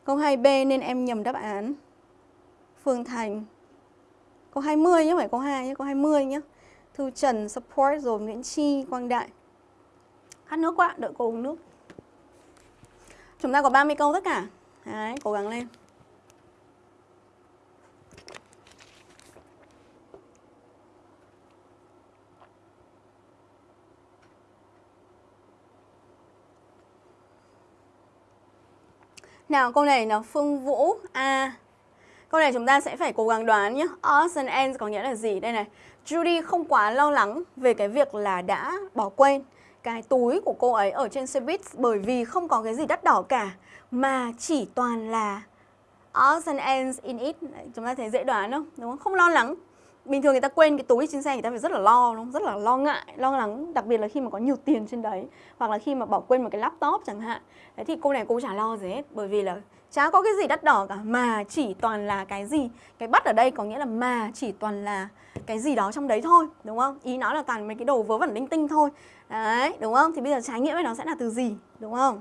Câu 2B nên em nhầm đáp án. Phương Thành. Câu 20 nhé, phải câu 2 nhé, câu 20 nhé. Thư Trần, Support rồi Nguyễn Chi, Quang Đại. Khát nước quá, đợi cô uống nước. Chúng ta có 30 câu tất cả. Đấy, cố gắng lên. Nào câu này là Phương Vũ A. Câu này chúng ta sẽ phải cố gắng đoán nhé. Odds and ends có nghĩa là gì? Đây này. Judy không quá lo lắng về cái việc là đã bỏ quên cái túi của cô ấy ở trên xe buýt bởi vì không có cái gì đắt đỏ cả, mà chỉ toàn là odds and ends in it. Chúng ta thấy dễ đoán không? Đúng không? Không lo lắng bình thường người ta quên cái túi trên xe, người ta phải rất là lo, đúng không? rất là lo ngại, lo lắng, đặc biệt là khi mà có nhiều tiền trên đấy, hoặc là khi mà bỏ quên một cái laptop chẳng hạn đấy, thì cô này cô chả lo gì hết, bởi vì là chả có cái gì đắt đỏ cả, mà chỉ toàn là cái gì? Cái bắt ở đây có nghĩa là mà chỉ toàn là cái gì đó trong đấy thôi, đúng không? Ý nó là toàn mấy cái đồ vớ vẩn linh tinh thôi. Đấy, đúng không? Thì bây giờ trái nghĩa với nó sẽ là từ gì, đúng không?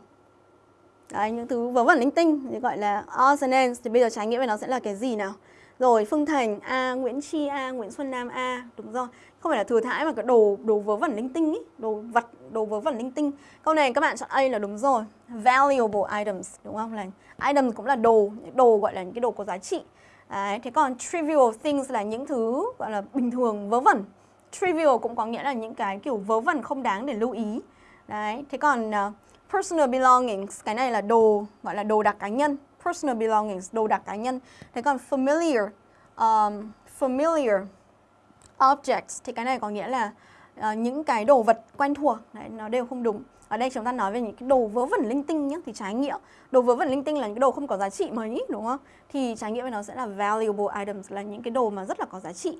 Đấy, những thứ vớ vẩn linh tinh thì gọi là all thì bây giờ trái nghĩa với nó sẽ là cái gì nào? Rồi Phương Thành A, Nguyễn Chi A, Nguyễn Xuân Nam A, đúng rồi. Không phải là thừa thãi mà cái đồ đồ vớ vẩn linh tinh ý, đồ vật, đồ vớ vẩn linh tinh. Câu này các bạn chọn A là đúng rồi. Valuable items, đúng không? Là items cũng là đồ, đồ gọi là những cái đồ có giá trị. Đấy, thế còn trivial things là những thứ gọi là bình thường vớ vẩn. Trivial cũng có nghĩa là những cái kiểu vớ vẩn không đáng để lưu ý. Đấy, thế còn uh, personal belongings, cái này là đồ gọi là đồ đặc cá nhân personal belongings, đồ đạc cá nhân. Thế còn familiar, um, familiar objects thì cái này có nghĩa là uh, những cái đồ vật quen thuộc, Đấy, nó đều không đúng. Ở đây chúng ta nói về những cái đồ vớ vẩn linh tinh nhé, thì trái nghĩa. Đồ vớ vẩn linh tinh là những cái đồ không có giá trị mấy, đúng không? Thì trái nghĩa với nó sẽ là valuable items, là những cái đồ mà rất là có giá trị.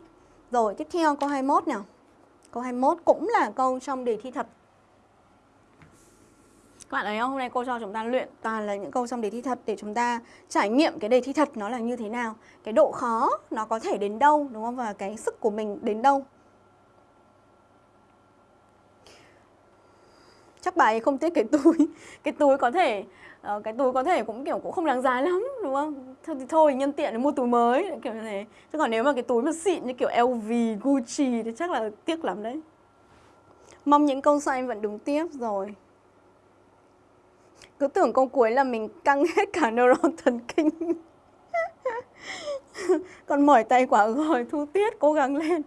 Rồi, tiếp theo câu 21 nào. Câu 21 cũng là câu trong đề thi thật các bạn thấy không? Hôm nay cô cho chúng ta luyện toàn là những câu trong đề thi thật để chúng ta trải nghiệm cái đề thi thật nó là như thế nào. Cái độ khó nó có thể đến đâu đúng không? Và cái sức của mình đến đâu. Chắc bà ấy không tiếc cái túi. Cái túi có thể uh, cái túi có thể cũng kiểu cũng không đáng giá lắm đúng không? Thôi thì thôi nhân tiện để mua túi mới kiểu như thế. Chứ còn nếu mà cái túi mà xịn như kiểu LV, Gucci thì chắc là tiếc lắm đấy. Mong những câu sau em vẫn đúng tiếp rồi cứ tưởng câu cuối là mình căng hết cả neuron thần kinh. Còn mỏi tay quả rồi thu tiết cố gắng lên.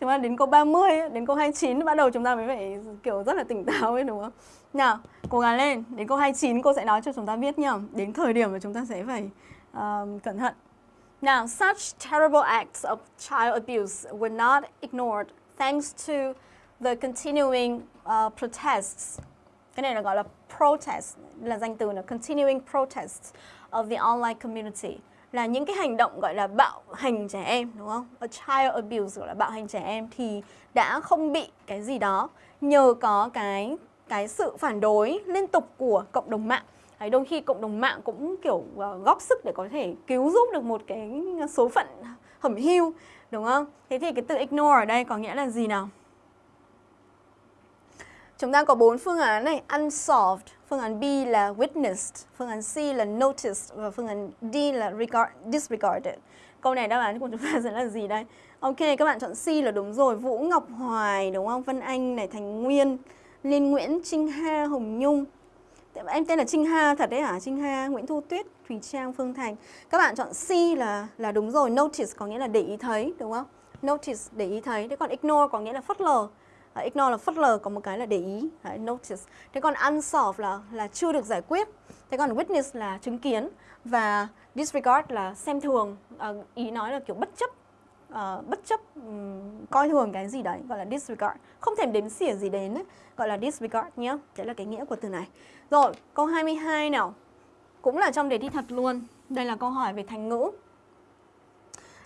Chúng ta đến câu 30 đến câu 29 bắt đầu chúng ta mới phải kiểu rất là tỉnh táo ấy đúng không? Nào cố gắng lên. Đến câu 29 cô sẽ nói cho chúng ta biết nhá. Đến thời điểm mà chúng ta sẽ phải uh, cẩn thận. Now, such terrible acts of child abuse were not ignored thanks to the continuing uh, protests cái này là gọi là protest là danh từ là continuing protests of the online community là những cái hành động gọi là bạo hành trẻ em đúng không? A child abuse gọi là bạo hành trẻ em thì đã không bị cái gì đó nhờ có cái cái sự phản đối liên tục của cộng đồng mạng. Đấy, đôi khi cộng đồng mạng cũng kiểu ờ, góp sức để có thể cứu giúp được một cái số phận hẩm hiu đúng không? Thế thì cái từ ignore ở đây có nghĩa là gì nào? Chúng ta có bốn phương án này, unsolved, phương án B là witnessed, phương án C là noticed và phương án D là regard, disregarded. câu này đáp án của chúng ta sẽ là gì đây? Ok, các bạn chọn C là đúng rồi. Vũ Ngọc Hoài, đúng không? Vân Anh này, Thành Nguyên, Liên Nguyễn, Trinh Ha, Hồng Nhung. Em tên là Trinh Ha thật đấy hả? Trinh Ha, Nguyễn Thu Tuyết, Thùy Trang, Phương Thành. Các bạn chọn C là là đúng rồi. Notice có nghĩa là để ý thấy, đúng không? Notice để ý thấy. Thế còn ignore có nghĩa là phớt lờ. Uh, ignore là phớt lờ, có một cái là để ý. uh, notice. Thế còn unsolved là là chưa được giải quyết. Thế còn witness là chứng kiến và disregard là xem thường. Uh, ý nói là kiểu bất chấp uh, bất chấp um, coi thường cái gì đấy gọi là disregard không thèm đếm xỉa gì đến ấy, gọi là disregard nhé đấy là cái nghĩa của từ này rồi câu 22 nào cũng là trong đề thi thật luôn đây là câu hỏi về thành ngữ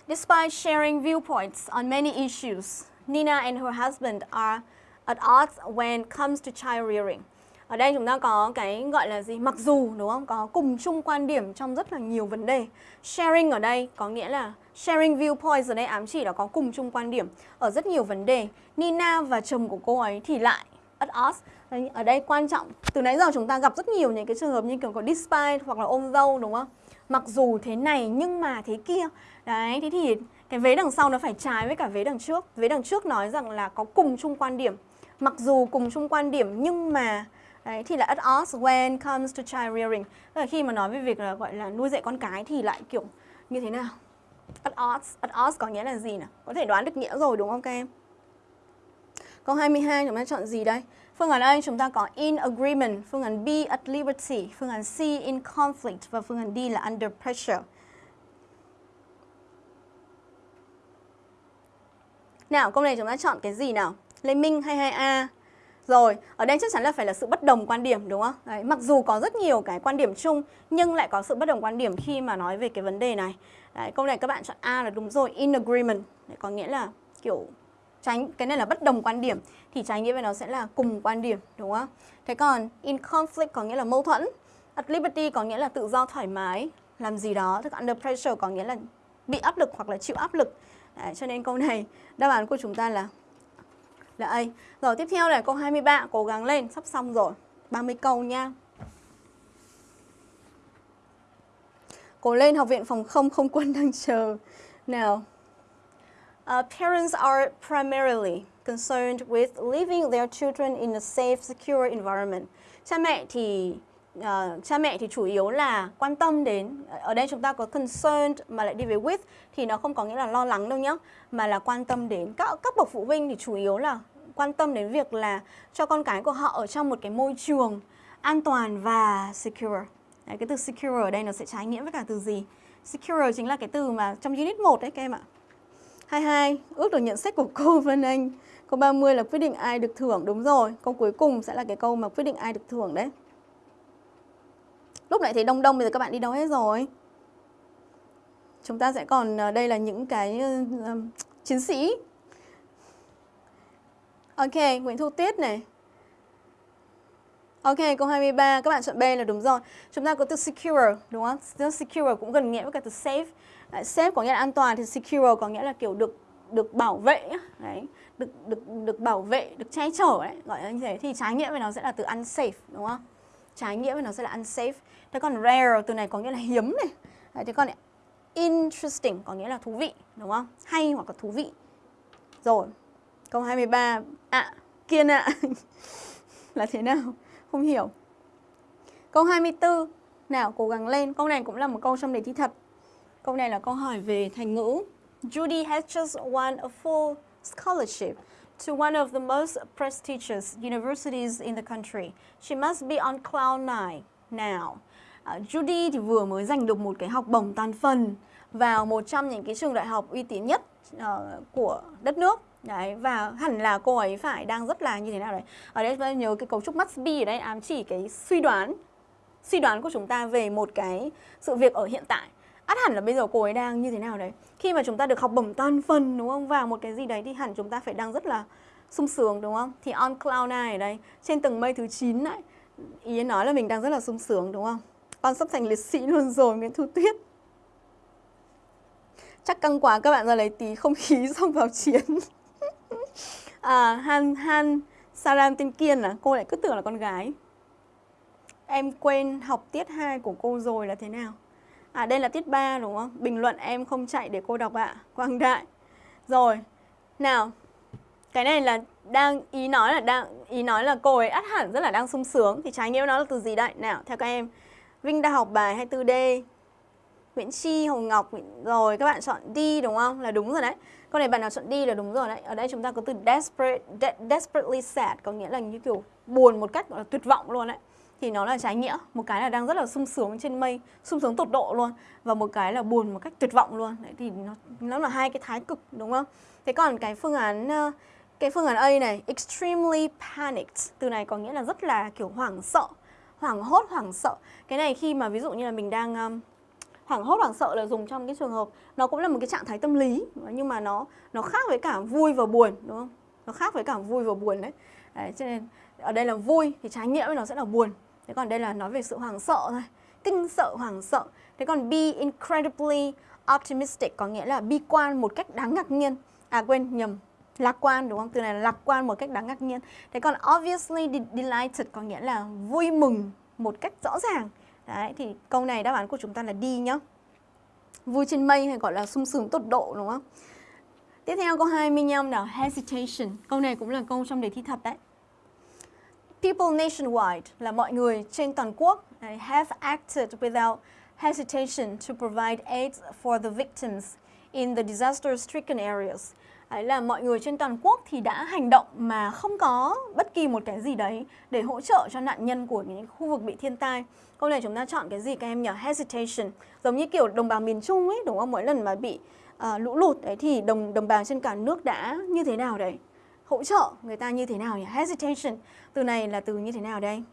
Despite sharing viewpoints on many issues, Nina and her husband are at odds when it comes to child rearing. Ở đây chúng ta có cái gọi là gì? Mặc dù đúng không? Có cùng chung quan điểm trong rất là nhiều vấn đề. Sharing ở đây có nghĩa là sharing viewpoints ở đây ám chỉ là có cùng chung quan điểm ở rất nhiều vấn đề. Nina và chồng của cô ấy thì lại at odds. Ở đây quan trọng, từ nãy giờ chúng ta gặp rất nhiều những cái trường hợp như kiểu có despite hoặc là ôm dâu đúng không? Mặc dù thế này nhưng mà thế kia. Đấy, thế thì cái vế đằng sau nó phải trái với cả vế đằng trước. Vế đằng trước nói rằng là có cùng chung quan điểm. Mặc dù cùng chung quan điểm nhưng mà Đấy, thì là at odds when comes to child rearing. Tức là khi mà nói về việc là gọi là nuôi dạy con cái thì lại kiểu như thế nào? At odds, at odds có nghĩa là gì nào? Có thể đoán được nghĩa rồi đúng không các em? Câu 22 chúng ta chọn gì đây? Phương án A chúng ta có in agreement, phương án B at liberty, phương án C in conflict và phương án D là under pressure. Nào, câu này chúng ta chọn cái gì nào? Lê Minh 22A. Rồi, ở đây chắc chắn là phải là sự bất đồng quan điểm đúng không? Đấy, mặc dù có rất nhiều cái quan điểm chung nhưng lại có sự bất đồng quan điểm khi mà nói về cái vấn đề này. Đấy, câu này các bạn chọn A là đúng rồi, in agreement. Đấy, có nghĩa là kiểu tránh cái này là bất đồng quan điểm thì trái nghĩa về nó sẽ là cùng quan điểm đúng không? Thế còn in conflict có nghĩa là mâu thuẫn. At liberty có nghĩa là tự do thoải mái làm gì đó. Thế under pressure có nghĩa là bị áp lực hoặc là chịu áp lực. Đấy, cho nên câu này đáp án của chúng ta là là A. Rồi tiếp theo là câu 23, cố gắng lên, sắp xong rồi. 30 câu nha. Cố lên, học viện phòng không không quân đang chờ. Nào. Uh, parents are primarily concerned with leaving their children in a safe, secure environment. Cha mẹ thì uh, cha mẹ thì chủ yếu là quan tâm đến ờ, ở đây chúng ta có concerned mà lại đi về with thì nó không có nghĩa là lo lắng đâu nhá mà là quan tâm đến các các bậc phụ huynh thì chủ yếu là quan tâm đến việc là cho con cái của họ ở trong một cái môi trường an toàn và secure. Đấy, cái từ secure ở đây nó sẽ trái nghĩa với cả từ gì? Secure chính là cái từ mà trong unit 1 đấy các em ạ. 22, ước được nhận xét của cô Vân Anh. Câu 30 là quyết định ai được thưởng, đúng rồi. Câu cuối cùng sẽ là cái câu mà quyết định ai được thưởng đấy. Lúc nãy thấy đông đông, bây giờ các bạn đi đâu hết rồi? Chúng ta sẽ còn, ờ, đây là những cái uh, chiến sĩ Ok, Nguyễn Thu Tuyết này. Ok, câu 23, các bạn chọn B là đúng rồi. Chúng ta có từ secure, đúng không? Từ secure cũng gần nghĩa với cả từ safe. Đấy, safe có nghĩa là an toàn, thì secure có nghĩa là kiểu được được bảo vệ đấy, được được được bảo vệ, được che chở đấy, gọi là như thế thì trái nghĩa với nó sẽ là từ unsafe, đúng không? Trái nghĩa với nó sẽ là unsafe. Thế còn rare từ này có nghĩa là hiếm này. Đấy, thế còn interesting có nghĩa là thú vị, đúng không? Hay hoặc là thú vị. Rồi, Câu 23 ạ, à, kiên ạ Là thế nào? Không hiểu Câu 24 Nào cố gắng lên Câu này cũng là một câu trong đề thi thật Câu này là câu hỏi về thành ngữ Judy has just won a full scholarship to one of the most prestigious universities in the country. She must be on cloud nine now. Uh, Judy thì vừa mới giành được một cái học bổng toàn phần vào một trong những cái trường đại học uy tín nhất uh, của đất nước. Đấy, và hẳn là cô ấy phải đang rất là như thế nào đấy. Ở đây chúng ta nhớ cái cấu trúc must be ở đây ám chỉ cái suy đoán Suy đoán của chúng ta về một cái sự việc ở hiện tại. Ắt hẳn là bây giờ cô ấy đang như thế nào đấy? Khi mà chúng ta được học bổng toàn phần đúng không? Vào một cái gì đấy thì hẳn chúng ta phải đang rất là sung sướng đúng không? Thì on cloud này ở đây Trên tầng mây thứ 9 đấy Ý nói là mình đang rất là sung sướng đúng không? Con sắp thành liệt sĩ luôn rồi Nguyễn Thu Tuyết Chắc căng quá các bạn ra lấy tí không khí xong vào chiến à, Han Han Saram tên Kiên à Cô lại cứ tưởng là con gái Em quên học tiết 2 của cô rồi là thế nào À đây là tiết 3 đúng không? Bình luận em không chạy để cô đọc ạ. À. Quang Đại. Rồi. Nào. Cái này là đang ý nói là đang ý nói là cô ấy ắt hẳn rất là đang sung sướng thì trái nghĩa nó là từ gì đây? Nào, theo các em. Vinh đã học bài 24D. Nguyễn Chi, Hồng Ngọc rồi các bạn chọn đi đúng không? Là đúng rồi đấy. Câu này bạn nào chọn đi là đúng rồi đấy. Ở đây chúng ta có từ desperate, de desperately sad có nghĩa là như kiểu buồn một cách gọi là tuyệt vọng luôn đấy thì nó là trái nghĩa một cái là đang rất là sung sướng trên mây sung sướng tột độ luôn và một cái là buồn một cách tuyệt vọng luôn đấy thì nó nó là hai cái thái cực đúng không thế còn cái phương án cái phương án A này extremely panicked từ này có nghĩa là rất là kiểu hoảng sợ hoảng hốt hoảng sợ. Cái này khi mà ví dụ như là mình đang um, hoảng hốt hoảng sợ là dùng trong cái trường hợp nó cũng là một cái trạng thái tâm lý nhưng mà nó nó khác với cả vui và buồn đúng không? Nó khác với cả vui và buồn đấy, đấy cho nên ở đây là vui thì trái nghĩa với nó sẽ là buồn. Thế còn đây là nói về sự hoảng sợ thôi kinh sợ hoảng sợ. Thế còn be incredibly optimistic có nghĩa là bi quan một cách đáng ngạc nhiên. À quên nhầm lạc quan, đúng không? Từ này là lạc quan một cách đáng ngạc nhiên. Thế còn obviously delighted có nghĩa là vui mừng một cách rõ ràng. Đấy, thì câu này đáp án của chúng ta là đi nhá. Vui trên mây hay gọi là sung sướng tột độ, đúng không? Tiếp theo câu 25 nào? Hesitation. Câu này cũng là câu trong đề thi thật đấy. People nationwide là mọi người trên toàn quốc have acted without hesitation to provide aid for the victims in the disaster-stricken areas. Đấy là mọi người trên toàn quốc thì đã hành động mà không có bất kỳ một cái gì đấy để hỗ trợ cho nạn nhân của những khu vực bị thiên tai. Câu này chúng ta chọn cái gì các em nhỉ? Hesitation. Giống như kiểu đồng bào miền Trung ấy, đúng không? Mỗi lần mà bị uh, lũ lụt đấy thì đồng đồng bào trên cả nước đã như thế nào đấy? hỗ trợ người ta như thế nào nhỉ? Hesitation. Từ này là từ như thế nào đây?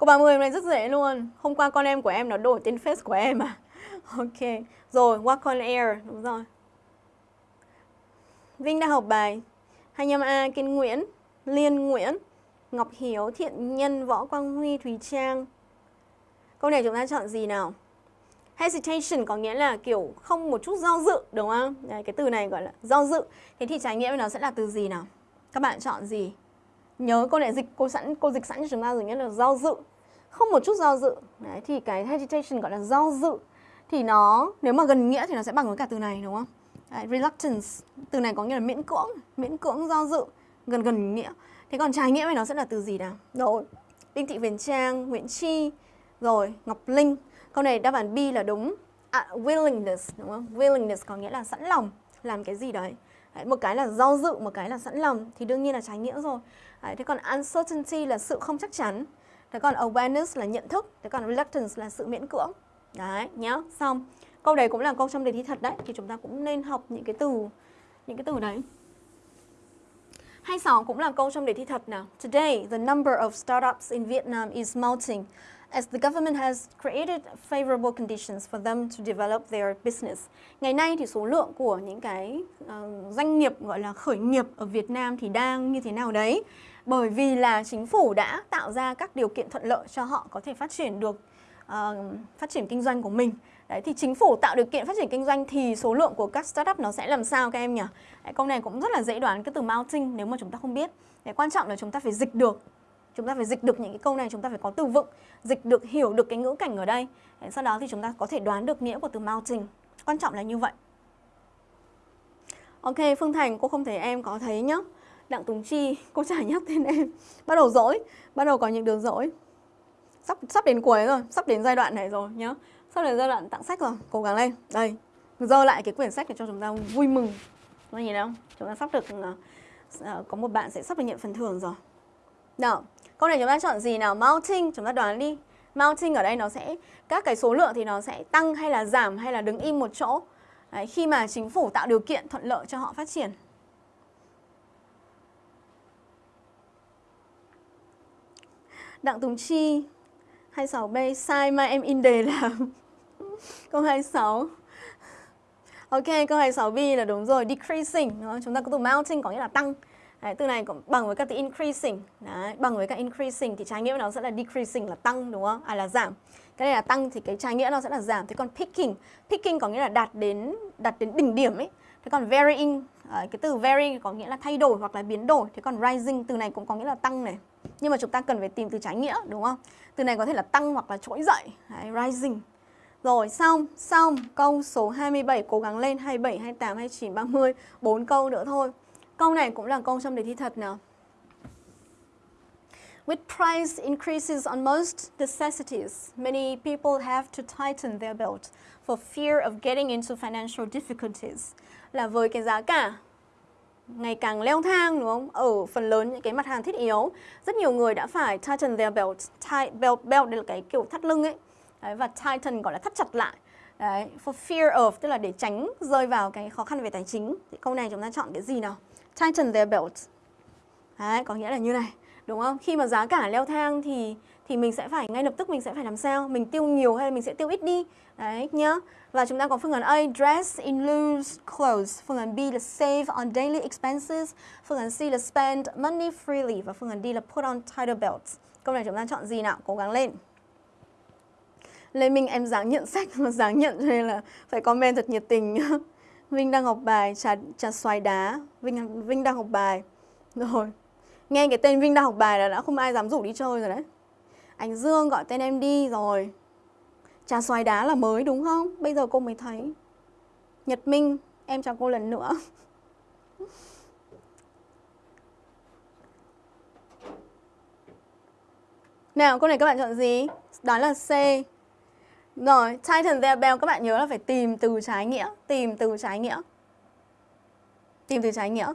Cô 30 hôm nay rất dễ luôn. Hôm qua con em của em nó đổi tên face của em à. Ok. Rồi, walk on air. Đúng rồi. Vinh đã học bài 25A Kiên Nguyễn, Liên Nguyễn, Ngọc Hiếu, Thiện Nhân, Võ Quang Huy, Thùy Trang. Câu này chúng ta chọn gì nào? hesitation có nghĩa là kiểu không một chút do dự đúng không? Đấy, cái từ này gọi là do dự. Thế thì trái nghĩa với nó sẽ là từ gì nào? Các bạn chọn gì? Nhớ cô này dịch cô sẵn cô dịch sẵn cho chúng ta rồi nghĩa là do dự. Không một chút do dự. Đấy thì cái hesitation gọi là do dự thì nó nếu mà gần nghĩa thì nó sẽ bằng với cả từ này đúng không? Đấy, reluctance từ này có nghĩa là miễn cưỡng, miễn cưỡng do dự, gần gần nghĩa. Thế còn trái nghĩa với nó sẽ là từ gì nào? Rồi, Đinh Thị Huyền Trang, Nguyễn Chi, rồi Ngọc Linh Câu này đáp án B là đúng. À, willingness đúng không? Willingness có nghĩa là sẵn lòng làm cái gì đấy. đấy. Một cái là do dự, một cái là sẵn lòng thì đương nhiên là trái nghĩa rồi. Đấy, thế còn uncertainty là sự không chắc chắn. Thế còn awareness là nhận thức. Thế còn reluctance là sự miễn cưỡng. Đấy, nhá. Xong. Câu đấy cũng là câu trong đề thi thật đấy. Thì chúng ta cũng nên học những cái từ những cái từ đấy. 26 cũng là câu trong đề thi thật nào. Today, the number of startups in Vietnam is mounting as the government has created favorable conditions for them to develop their business. Ngày nay thì số lượng của những cái uh, doanh nghiệp gọi là khởi nghiệp ở Việt Nam thì đang như thế nào đấy? Bởi vì là chính phủ đã tạo ra các điều kiện thuận lợi cho họ có thể phát triển được uh, phát triển kinh doanh của mình. Đấy thì chính phủ tạo điều kiện phát triển kinh doanh thì số lượng của các startup nó sẽ làm sao các em nhỉ? Đấy, câu này cũng rất là dễ đoán cái từ mounting nếu mà chúng ta không biết. Đấy, quan trọng là chúng ta phải dịch được chúng ta phải dịch được những cái câu này chúng ta phải có từ vựng dịch được hiểu được cái ngữ cảnh ở đây sau đó thì chúng ta có thể đoán được nghĩa của từ mounting quan trọng là như vậy ok phương thành cô không thấy em có thấy nhá đặng tùng chi cô chả nhắc tên em bắt đầu dỗi bắt đầu có những đường dỗi sắp sắp đến cuối rồi sắp đến giai đoạn này rồi nhá sắp đến giai đoạn tặng sách rồi cố gắng lên đây dơ lại cái quyển sách để cho chúng ta vui mừng nó nhìn không chúng ta sắp được uh, có một bạn sẽ sắp được nhận phần thưởng rồi nào Câu này chúng ta chọn gì nào? Mounting, chúng ta đoán đi. Mounting ở đây nó sẽ, các cái số lượng thì nó sẽ tăng hay là giảm hay là đứng im một chỗ. Đấy, khi mà chính phủ tạo điều kiện thuận lợi cho họ phát triển. Đặng Tùng Chi 26B sai mà em in đề là câu 26 Ok, câu 26B là đúng rồi, decreasing Chúng ta có từ mounting có nghĩa là tăng Đấy, từ này cũng bằng với các từ increasing Đấy, bằng với các increasing thì trái nghĩa nó sẽ là decreasing là tăng đúng không? À là giảm. Cái này là tăng thì cái trái nghĩa nó sẽ là giảm. Thế còn picking, picking có nghĩa là đạt đến đạt đến đỉnh điểm ấy. Thế còn varying Ờ, cái từ vary có nghĩa là thay đổi hoặc là biến đổi. Thế còn rising từ này cũng có nghĩa là tăng này. Nhưng mà chúng ta cần phải tìm từ trái nghĩa đúng không? Từ này có thể là tăng hoặc là trỗi dậy. Đấy, rising. Rồi xong, xong câu số 27 cố gắng lên 27, 28, 29, 30 4 câu nữa thôi. Câu này cũng là câu trong đề thi thật nào. With price increases on most necessities, many people have to tighten their belt for fear of getting into financial difficulties. Là với cái giá cả ngày càng leo thang đúng không? Ở phần lớn những cái mặt hàng thiết yếu, rất nhiều người đã phải tighten their belt. Tight, belt, belt đây là cái kiểu thắt lưng ấy. Đấy, và tighten gọi là thắt chặt lại. Đấy, for fear of tức là để tránh rơi vào cái khó khăn về tài chính. Thì câu này chúng ta chọn cái gì nào? Tighten their belt. Đấy, có nghĩa là như này, đúng không? Khi mà giá cả leo thang thì thì mình sẽ phải ngay lập tức mình sẽ phải làm sao? Mình tiêu nhiều hay là mình sẽ tiêu ít đi? Đấy nhá. Và chúng ta có phương án A dress in loose clothes, phương án B là save on daily expenses, phương án C là spend money freely và phương án D là put on tighter belts. Câu này chúng ta chọn gì nào? Cố gắng lên. Lê Minh em dáng nhận sách mà dáng nhận cho nên là phải comment thật nhiệt tình nhá. Vinh đang học bài trà trà xoài đá. Vinh Vinh đang học bài. Rồi. Nghe cái tên Vinh đang học bài là đã không ai dám rủ đi chơi rồi đấy. Anh Dương gọi tên em đi rồi. Trà xoài đá là mới đúng không? Bây giờ cô mới thấy. Nhật Minh, em chào cô lần nữa. Nào, câu này các bạn chọn gì? Đó là C. Rồi, Titan the bell các bạn nhớ là phải tìm từ trái nghĩa, tìm từ trái nghĩa. Tìm từ trái nghĩa.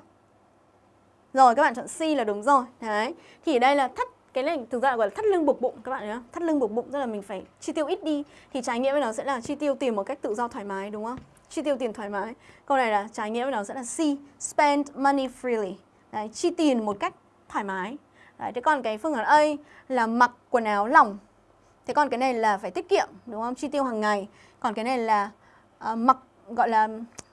Rồi các bạn chọn C là đúng rồi. Đấy. Thì đây là thắt cái này thực ra là gọi là thắt lưng buộc bụng các bạn nhé Thắt lưng buộc bụng tức là mình phải chi tiêu ít đi thì trái nghĩa với nó sẽ là chi tiêu tiền một cách tự do thoải mái đúng không? Chi tiêu tiền thoải mái. Câu này là trái nghĩa với nó sẽ là C, spend money freely. Đấy, chi tiền một cách thoải mái. Đấy, thế còn cái phương án A là mặc quần áo lỏng Thế còn cái này là phải tiết kiệm đúng không? Chi tiêu hàng ngày. Còn cái này là uh, mặc gọi là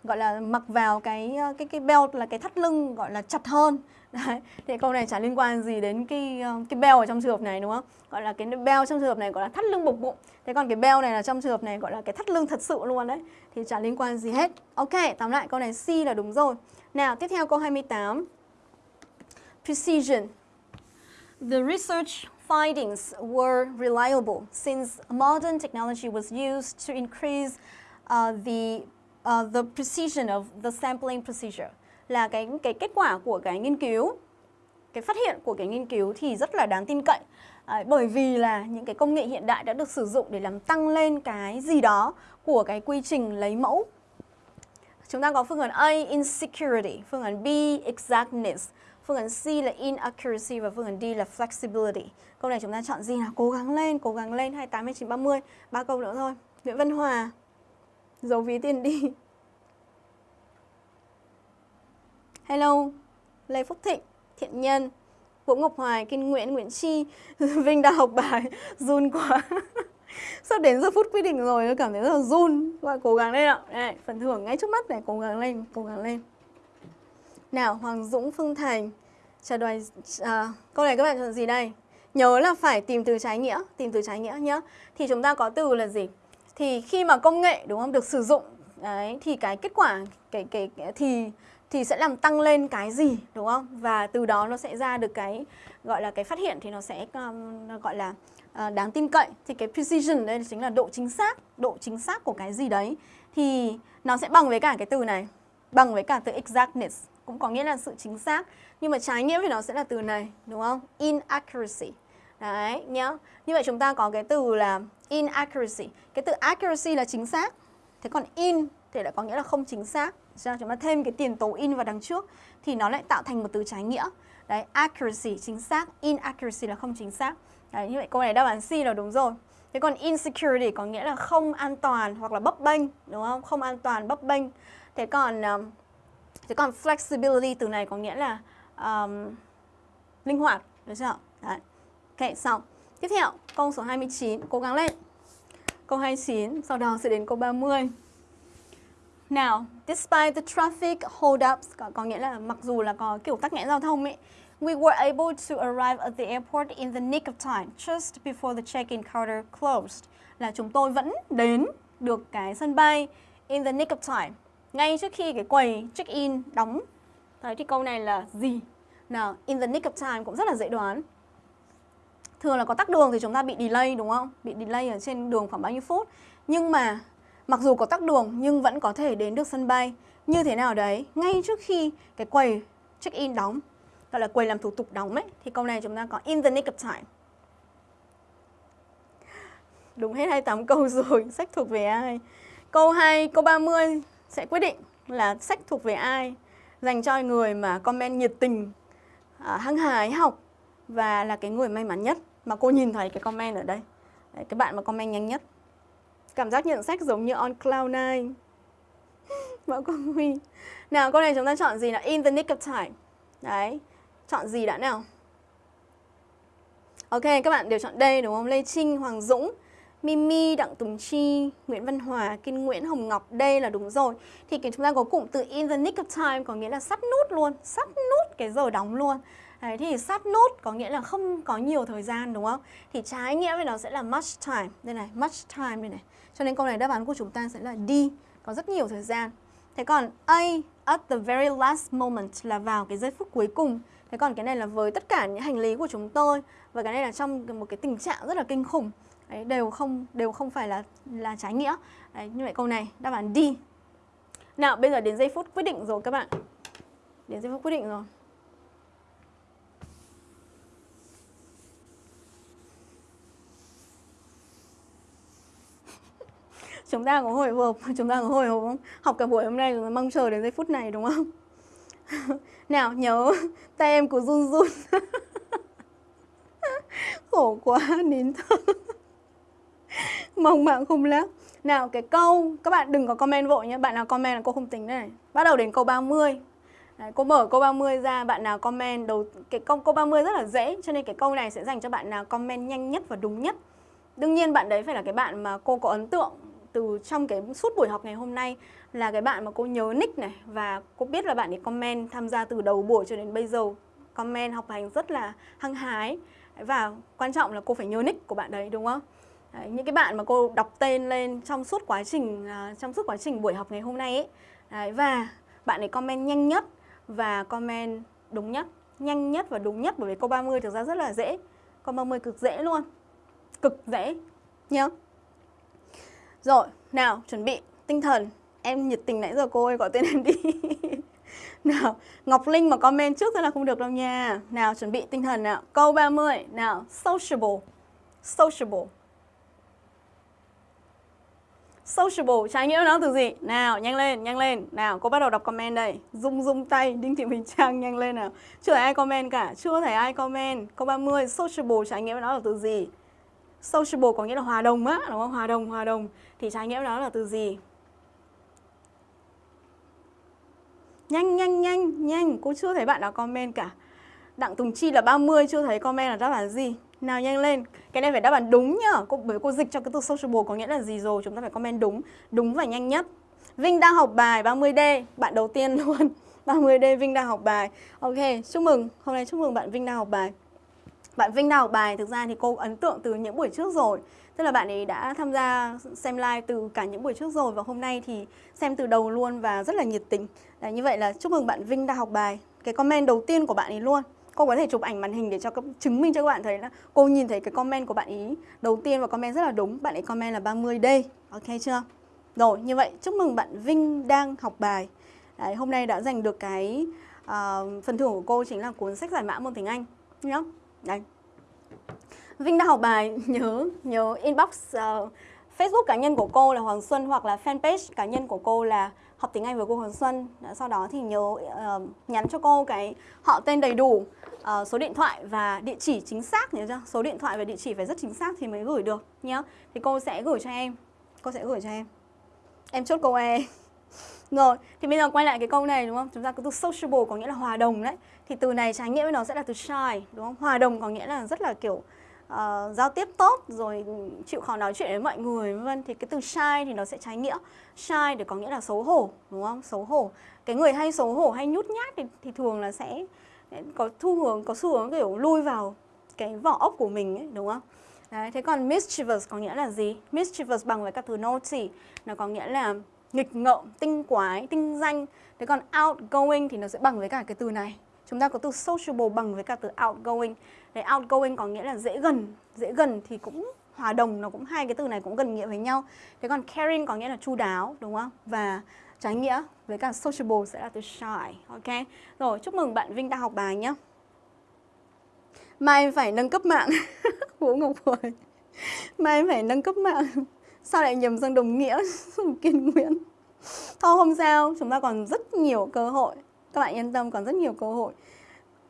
gọi là mặc vào cái ờ, cái cái belt là cái thắt lưng gọi là chặt hơn. Đấy. Thì câu này chả liên quan gì đến cái ờ, cái bell ở trong trường hợp này đúng không? Gọi là cái bell trong trường hợp này gọi là thắt lưng bục bụng. Thế còn cái bell này là trong trường hợp này gọi là cái thắt lưng thật sự luôn đấy. Thì chả liên quan gì hết. Ok, tóm lại câu này C là đúng rồi. Nào, tiếp theo câu 28. Precision. The research findings were reliable since modern technology was used to increase uh, the uh, the precision of the sampling procedure là cái cái kết quả của cái nghiên cứu cái phát hiện của cái nghiên cứu thì rất là đáng tin cậy à, bởi vì là những cái công nghệ hiện đại đã được sử dụng để làm tăng lên cái gì đó của cái quy trình lấy mẫu chúng ta có phương án A insecurity phương án B exactness Phương án C là inaccuracy và phương án D là flexibility. Câu này chúng ta chọn gì nào? Cố gắng lên, cố gắng lên 28 29 30. Ba câu nữa thôi. Nguyễn Văn Hòa. Dấu ví tiền đi. Hello. Lê Phúc Thịnh, Thiện Nhân, Vũ Ngọc Hoài, Kinh Nguyễn, Nguyễn Chi, Vinh đang học bài, run quá. Sắp đến giờ phút quyết định rồi, tôi cảm thấy rất là run. Các bạn cố gắng lên ạ. Đây, phần thưởng ngay trước mắt này, cố gắng lên, cố gắng lên. Nào, Hoàng Dũng Phương Thành trả đoài à, câu này các bạn chọn gì đây? Nhớ là phải tìm từ trái nghĩa, tìm từ trái nghĩa nhé. Thì chúng ta có từ là gì? Thì khi mà công nghệ đúng không được sử dụng đấy thì cái kết quả cái cái, cái thì thì sẽ làm tăng lên cái gì đúng không? Và từ đó nó sẽ ra được cái gọi là cái phát hiện thì nó sẽ um, gọi là uh, đáng tin cậy. Thì cái precision đây chính là độ chính xác, độ chính xác của cái gì đấy. Thì nó sẽ bằng với cả cái từ này, bằng với cả từ exactness. Cũng có nghĩa là sự chính xác nhưng mà trái nghĩa thì nó sẽ là từ này đúng không? Inaccuracy. Đấy nhá. Như vậy chúng ta có cái từ là inaccuracy. Cái từ accuracy là chính xác. Thế còn in thì lại có nghĩa là không chính xác. Cho chúng ta thêm cái tiền tố in vào đằng trước thì nó lại tạo thành một từ trái nghĩa. Đấy accuracy chính xác. Inaccuracy là không chính xác. Đấy như vậy câu này đáp án C là đúng rồi. Thế còn insecurity có nghĩa là không an toàn hoặc là bấp bênh đúng không? Không an toàn bấp bênh. Thế còn um, Thế còn flexibility từ này có nghĩa là um, linh hoạt, được chưa? Đấy. Ok, xong. Tiếp theo, câu số 29, cố gắng lên. Câu 29, sau đó sẽ đến câu 30. Now, despite the traffic hold-ups, có, có nghĩa là mặc dù là có kiểu tắc nghẽn giao thông ấy, we were able to arrive at the airport in the nick of time, just before the check-in counter closed. Là chúng tôi vẫn đến được cái sân bay in the nick of time, ngay trước khi cái quầy check-in đóng. Đấy thì câu này là gì? Nào, in the nick of time cũng rất là dễ đoán. Thường là có tắc đường thì chúng ta bị delay, đúng không? Bị delay ở trên đường khoảng bao nhiêu phút. Nhưng mà mặc dù có tắc đường nhưng vẫn có thể đến được sân bay. Như thế nào đấy? Ngay trước khi cái quầy check-in đóng, gọi là quầy làm thủ tục đóng ấy, thì câu này chúng ta có in the nick of time. Đúng hết 28 câu rồi, sách thuộc về ai? Câu 2 câu 30 sẽ quyết định là sách thuộc về ai, dành cho người mà comment nhiệt tình à, hăng hái học và là cái người may mắn nhất mà cô nhìn thấy cái comment ở đây. Đấy, cái bạn mà comment nhanh nhất. Cảm giác nhận sách giống như on cloud nine. Mẫu cô Huy. Nào câu này chúng ta chọn gì nào? In the nick of time. Đấy Chọn gì đã nào? Ok các bạn đều chọn đây đúng không? Lê Trinh, Hoàng Dũng Mimi, Đặng Tùng Chi, Nguyễn Văn Hòa, Kiên Nguyễn, Hồng Ngọc Đây là đúng rồi. Thì cái chúng ta có cụm từ in the nick of time Có nghĩa là sắp nút luôn sắp nút cái giờ đóng luôn. Đấy, thì sát nút có nghĩa là không có nhiều thời gian đúng không? Thì trái nghĩa với nó sẽ là much time. Đây này, much time đây này. Cho nên câu này đáp án của chúng ta sẽ là D, có rất nhiều thời gian. Thế còn A, at the very last moment là vào cái giây phút cuối cùng. Thế còn cái này là với tất cả những hành lý của chúng tôi và cái này là trong một cái tình trạng rất là kinh khủng. Đấy, đều không đều không phải là là trái nghĩa. Đấy, như vậy câu này đáp án D. Nào, bây giờ đến giây phút quyết định rồi các bạn. Đến giây phút quyết định rồi. Chúng ta có hồi hộp chúng ta có hồi hộp không? Học cả buổi hôm nay chúng ta mong chờ đến giây phút này đúng không? Nào nhớ tay em của run run. Khổ quá nín thở. Mong bạn không lắm nào cái câu các bạn đừng có comment vội nhé. Bạn nào comment là cô không tính này. Bắt đầu đến câu 30 Đấy, cô mở câu 30 ra bạn nào comment đầu cái câu câu 30 rất là dễ cho nên cái câu này sẽ dành cho bạn nào comment nhanh nhất và đúng nhất. Đương nhiên bạn đấy phải là cái bạn mà cô có ấn tượng từ trong cái suốt buổi học ngày hôm nay là cái bạn mà cô nhớ nick này. Và cô biết là bạn ấy comment tham gia từ đầu buổi cho đến bây giờ. Comment học hành rất là hăng hái. Và quan trọng là cô phải nhớ nick của bạn đấy đúng không? Đấy, những cái bạn mà cô đọc tên lên trong suốt quá trình uh, trong suốt quá trình buổi học ngày hôm nay ấy. Đấy, và bạn ấy comment nhanh nhất và comment đúng nhất. Nhanh nhất và đúng nhất bởi vì câu 30 thực ra rất là dễ. Câu 30 cực dễ luôn. Cực dễ nhớ rồi, nào, chuẩn bị, tinh thần. Em nhiệt tình nãy giờ cô ơi, gọi tên em đi. Nào, Ngọc Linh mà comment trước thế là không được đâu nha. Nào, chuẩn bị tinh thần nào. Câu 30, nào, sociable. Sociable. Sociable, trái nghĩa nó từ gì? Nào, nhanh lên, nhanh lên. Nào, cô bắt đầu đọc comment đây. Rung rung tay, Đinh Thị Bình Trang nhanh lên nào. Chưa thấy ai comment cả, chưa thấy ai comment. Câu 30, sociable, trái nghĩa nó là từ gì? Sociable có nghĩa là hòa đồng á, đúng không? Hòa đồng, hòa đồng thì trái nghĩa đó là từ gì? Nhanh, nhanh, nhanh, nhanh, cô chưa thấy bạn nào comment cả. Đặng Tùng Chi là 30, chưa thấy comment là đáp án gì? Nào nhanh lên, cái này phải đáp án đúng nhá. Cô, bởi cô dịch cho cái từ sociable có nghĩa là gì rồi, chúng ta phải comment đúng, đúng và nhanh nhất. Vinh đang học bài 30D, bạn đầu tiên luôn. 30D Vinh đang học bài. Ok, chúc mừng, hôm nay chúc mừng bạn Vinh đang học bài. Bạn Vinh đang học bài thực ra thì cô ấn tượng từ những buổi trước rồi. Tức là bạn ấy đã tham gia xem live từ cả những buổi trước rồi và hôm nay thì xem từ đầu luôn và rất là nhiệt tình. Đấy, như vậy là chúc mừng bạn Vinh đã học bài. Cái comment đầu tiên của bạn ấy luôn. Cô có thể chụp ảnh màn hình để cho chứng minh cho các bạn thấy là cô nhìn thấy cái comment của bạn ý đầu tiên và comment rất là đúng. Bạn ấy comment là 30D. Ok chưa? Rồi, như vậy chúc mừng bạn Vinh đang học bài. Đấy, hôm nay đã giành được cái uh, phần thưởng của cô chính là cuốn sách giải mã môn tiếng Anh. Nhá. Đây. Vinh đang học bài nhớ nhớ inbox uh, Facebook cá nhân của cô là Hoàng Xuân hoặc là fanpage cá nhân của cô là học tiếng Anh với cô Hoàng Xuân. Sau đó thì nhớ uh, nhắn cho cô cái họ tên đầy đủ, uh, số điện thoại và địa chỉ chính xác nhớ chưa? Số điện thoại và địa chỉ phải rất chính xác thì mới gửi được nhá. Thì cô sẽ gửi cho em. Cô sẽ gửi cho em. Em chốt câu E. Rồi, thì bây giờ quay lại cái câu này đúng không? Chúng ta có từ sociable có nghĩa là hòa đồng đấy. Thì từ này trái nghĩa với nó sẽ là từ shy, đúng không? Hòa đồng có nghĩa là rất là kiểu uh, giao tiếp tốt rồi chịu khó nói chuyện với mọi người vân thì cái từ shy thì nó sẽ trái nghĩa shy để có nghĩa là xấu hổ đúng không xấu hổ cái người hay xấu hổ hay nhút nhát thì, thì thường là sẽ có thu hướng có xu hướng kiểu lui vào cái vỏ ốc của mình ấy đúng không Đấy, thế còn mischievous có nghĩa là gì? Mischievous bằng với các từ naughty Nó có nghĩa là nghịch ngợm, tinh quái, tinh danh. Thế còn outgoing thì nó sẽ bằng với cả cái từ này. Chúng ta có từ sociable bằng với cả từ outgoing. Đấy, outgoing có nghĩa là dễ gần, dễ gần thì cũng hòa đồng nó cũng hai cái từ này cũng gần nghĩa với nhau. Thế còn caring có nghĩa là chu đáo đúng không? Và trái nghĩa với cả sociable sẽ là từ shy. Ok. Rồi, chúc mừng bạn Vinh đã học bài nhé. Mai phải nâng cấp mạng. Vũ Ngọc Huệ. Mai phải nâng cấp mạng. Sao lại nhầm sang đồng nghĩa Kiên Nguyễn? Thôi không sao, chúng ta còn rất nhiều cơ hội. Các bạn yên tâm, còn rất nhiều cơ hội.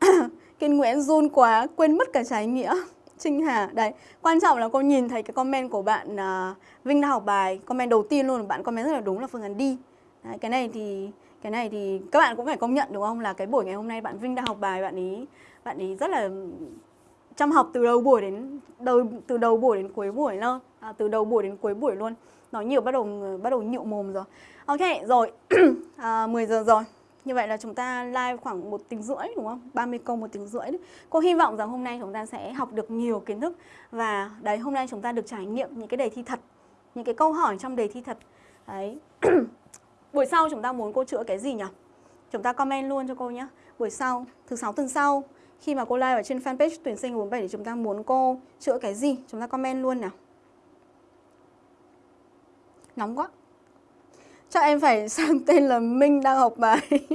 Kiên Nguyễn run quá, quên mất cả trái nghĩa. Trinh Hà, đấy. Quan trọng là cô nhìn thấy cái comment của bạn uh, Vinh đã học bài, comment đầu tiên luôn, bạn comment rất là đúng là phương án đi. Đấy, cái này thì cái này thì các bạn cũng phải công nhận đúng không là cái buổi ngày hôm nay bạn Vinh đã học bài bạn ý bạn ý rất là chăm học từ đầu buổi đến đầu từ đầu buổi đến cuối buổi luôn à, từ đầu buổi đến cuối buổi luôn nói nhiều bắt đầu bắt đầu nhịu mồm rồi ok rồi à, 10 giờ rồi như vậy là chúng ta live khoảng một tiếng rưỡi, đúng không? 30 câu một tiếng rưỡi cô hy vọng rằng hôm nay chúng ta sẽ học được nhiều kiến thức và đấy, hôm nay chúng ta được trải nghiệm những cái đề thi thật, những cái câu hỏi trong đề thi thật. Đấy. Buổi sau chúng ta muốn cô chữa cái gì nhỉ? Chúng ta comment luôn cho cô nhé. Buổi sau, thứ sáu tuần sau, khi mà cô live ở trên fanpage tuyển sinh 47 thì chúng ta muốn cô chữa cái gì? Chúng ta comment luôn nào. Nóng quá chắc em phải sang tên là Minh đang học bài.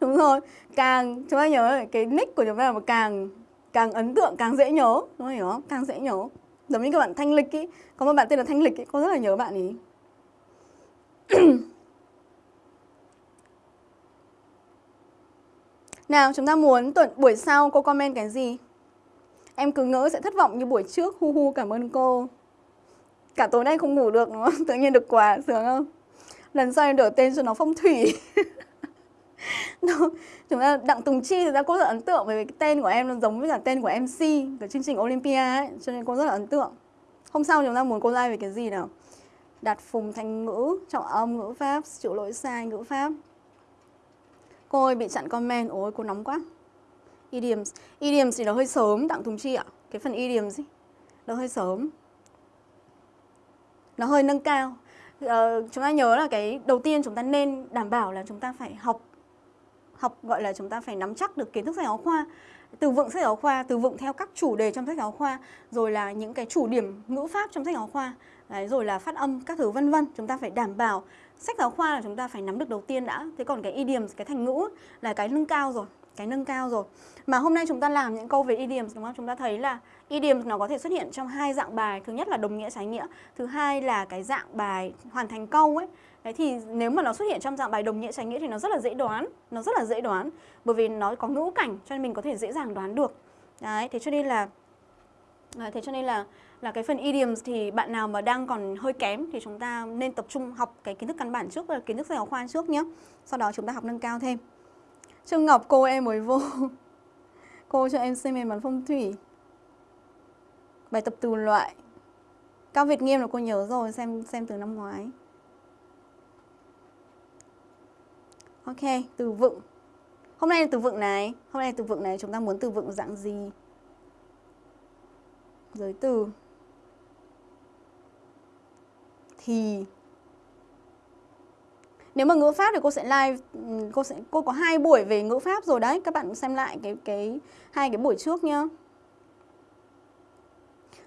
Đúng rồi, càng, chúng ta nhớ cái nick của chúng ta là càng càng ấn tượng, càng dễ nhớ. Đúng không hiểu không? Càng dễ nhớ. Giống như các bạn thanh lịch ý. Có một bạn tên là thanh lịch ý cô rất là nhớ bạn ý. Nào, chúng ta muốn tuần, buổi sau cô comment cái gì? Em cứ ngỡ sẽ thất vọng như buổi trước. Hu hu, cảm ơn cô. Cả tối nay không ngủ được đúng không? Tự nhiên được quà sướng không? Lần sau em đổi tên cho nó phong thủy. Chúng ta Đặng Tùng Chi thì ra cô rất ấn tượng Bởi vì cái tên của em nó giống với cả tên của MC Của chương trình Olympia ấy Cho nên cô rất là ấn tượng. Hôm sau chúng ta muốn cô like về cái gì nào? đặt phùng thành ngữ, trọng âm ngữ pháp, chịu lỗi sai ngữ pháp. Cô ơi bị chặn comment, ôi cô nóng quá. Idioms, idioms thì nó hơi sớm Đặng Tùng Chi ạ. Cái phần idioms ấy, nó hơi sớm. Nó hơi nâng cao ờ, Chúng ta nhớ là cái đầu tiên chúng ta nên đảm bảo là chúng ta phải học Học gọi là chúng ta phải nắm chắc được kiến thức sách giáo khoa từ vựng sách giáo khoa, từ vựng theo các chủ đề trong sách giáo khoa, rồi là những cái chủ điểm ngữ pháp trong sách giáo khoa, đấy, rồi là phát âm các thứ vân vân. Chúng ta phải đảm bảo sách giáo khoa là chúng ta phải nắm được đầu tiên đã. Thế còn cái idioms, cái thành ngữ là cái nâng cao rồi, cái nâng cao rồi. Mà hôm nay chúng ta làm những câu về idioms đúng không? Chúng ta thấy là idioms nó có thể xuất hiện trong hai dạng bài. Thứ nhất là đồng nghĩa trái nghĩa, thứ hai là cái dạng bài hoàn thành câu ấy. Đấy thì nếu mà nó xuất hiện trong dạng bài đồng nghĩa trái nghĩa thì nó rất là dễ đoán, nó rất là dễ đoán bởi vì nó có ngữ cảnh cho nên mình có thể dễ dàng đoán được. Đấy, thế cho nên là à, thế cho nên là là cái phần idioms thì bạn nào mà đang còn hơi kém thì chúng ta nên tập trung học cái kiến thức căn bản trước và kiến thức giáo khoa trước nhé. Sau đó chúng ta học nâng cao thêm. Trương Ngọc cô em mới vô. cô cho em xem bản phong thủy. Bài tập từ loại. Cao Việt Nghiêm là cô nhớ rồi, xem xem từ năm ngoái. Ok, từ vựng. Hôm nay là từ vựng này, hôm nay là từ vựng này chúng ta muốn từ vựng dạng gì? Giới từ. Thì nếu mà ngữ pháp thì cô sẽ live ừ, cô sẽ cô có hai buổi về ngữ pháp rồi đấy, các bạn xem lại cái cái hai cái buổi trước nhá.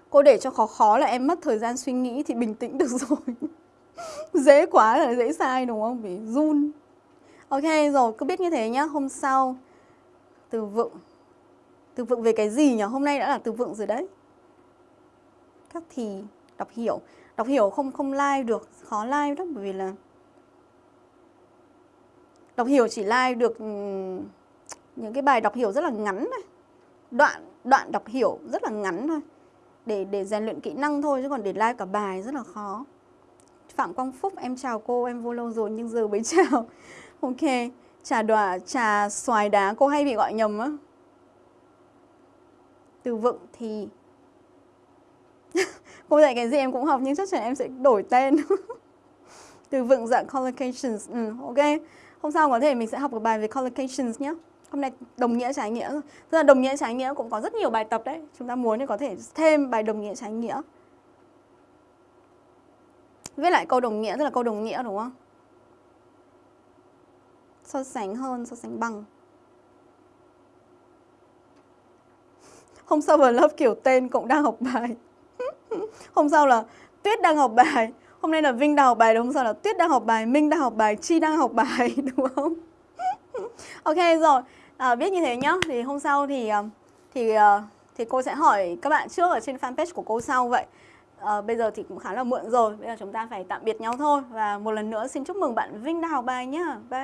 Cô để cho khó khó là em mất thời gian suy nghĩ thì bình tĩnh được rồi. dễ quá là dễ sai đúng không? Vì run. Ok rồi, cứ biết như thế nhá. Hôm sau từ vựng. Từ vựng về cái gì nhỉ? Hôm nay đã là từ vựng rồi đấy. Các thì đọc hiểu. Đọc hiểu không không like được, khó like lắm bởi vì là đọc hiểu chỉ like được ừ, những cái bài đọc hiểu rất là ngắn thôi. Đoạn đoạn đọc hiểu rất là ngắn thôi. Để để rèn luyện kỹ năng thôi chứ còn để like cả bài rất là khó. Phạm Quang Phúc, em chào cô, em vô lâu rồi nhưng giờ mới chào. Ok, trà đòa, trà xoài đá cô hay bị gọi nhầm á. Từ vựng thì cô dạy cái gì em cũng học nhưng chắc chắn em sẽ đổi tên. Từ vựng dạng collocations. Ừ, ok. Hôm sau có thể mình sẽ học một bài về collocations nhé. Hôm nay đồng nghĩa trái nghĩa. Tức là đồng nghĩa trái nghĩa cũng có rất nhiều bài tập đấy. Chúng ta muốn thì có thể thêm bài đồng nghĩa trái nghĩa. Viết lại câu đồng nghĩa tức là câu đồng nghĩa đúng không? So sánh hơn, so sánh bằng. Hôm sau vào lớp kiểu tên cũng đang học bài. hôm sau là Tuyết đang học bài. Hôm nay là Vinh đang học bài, hôm sau là Tuyết đang học bài, Minh đang học bài, Chi đang học bài, đúng không? ok rồi, à, biết như thế nhá. Thì hôm sau thì à, thì à, thì cô sẽ hỏi các bạn trước ở trên fanpage của cô sau vậy. À, bây giờ thì cũng khá là muộn rồi, bây giờ chúng ta phải tạm biệt nhau thôi và một lần nữa xin chúc mừng bạn Vinh đang học bài nhá. Bye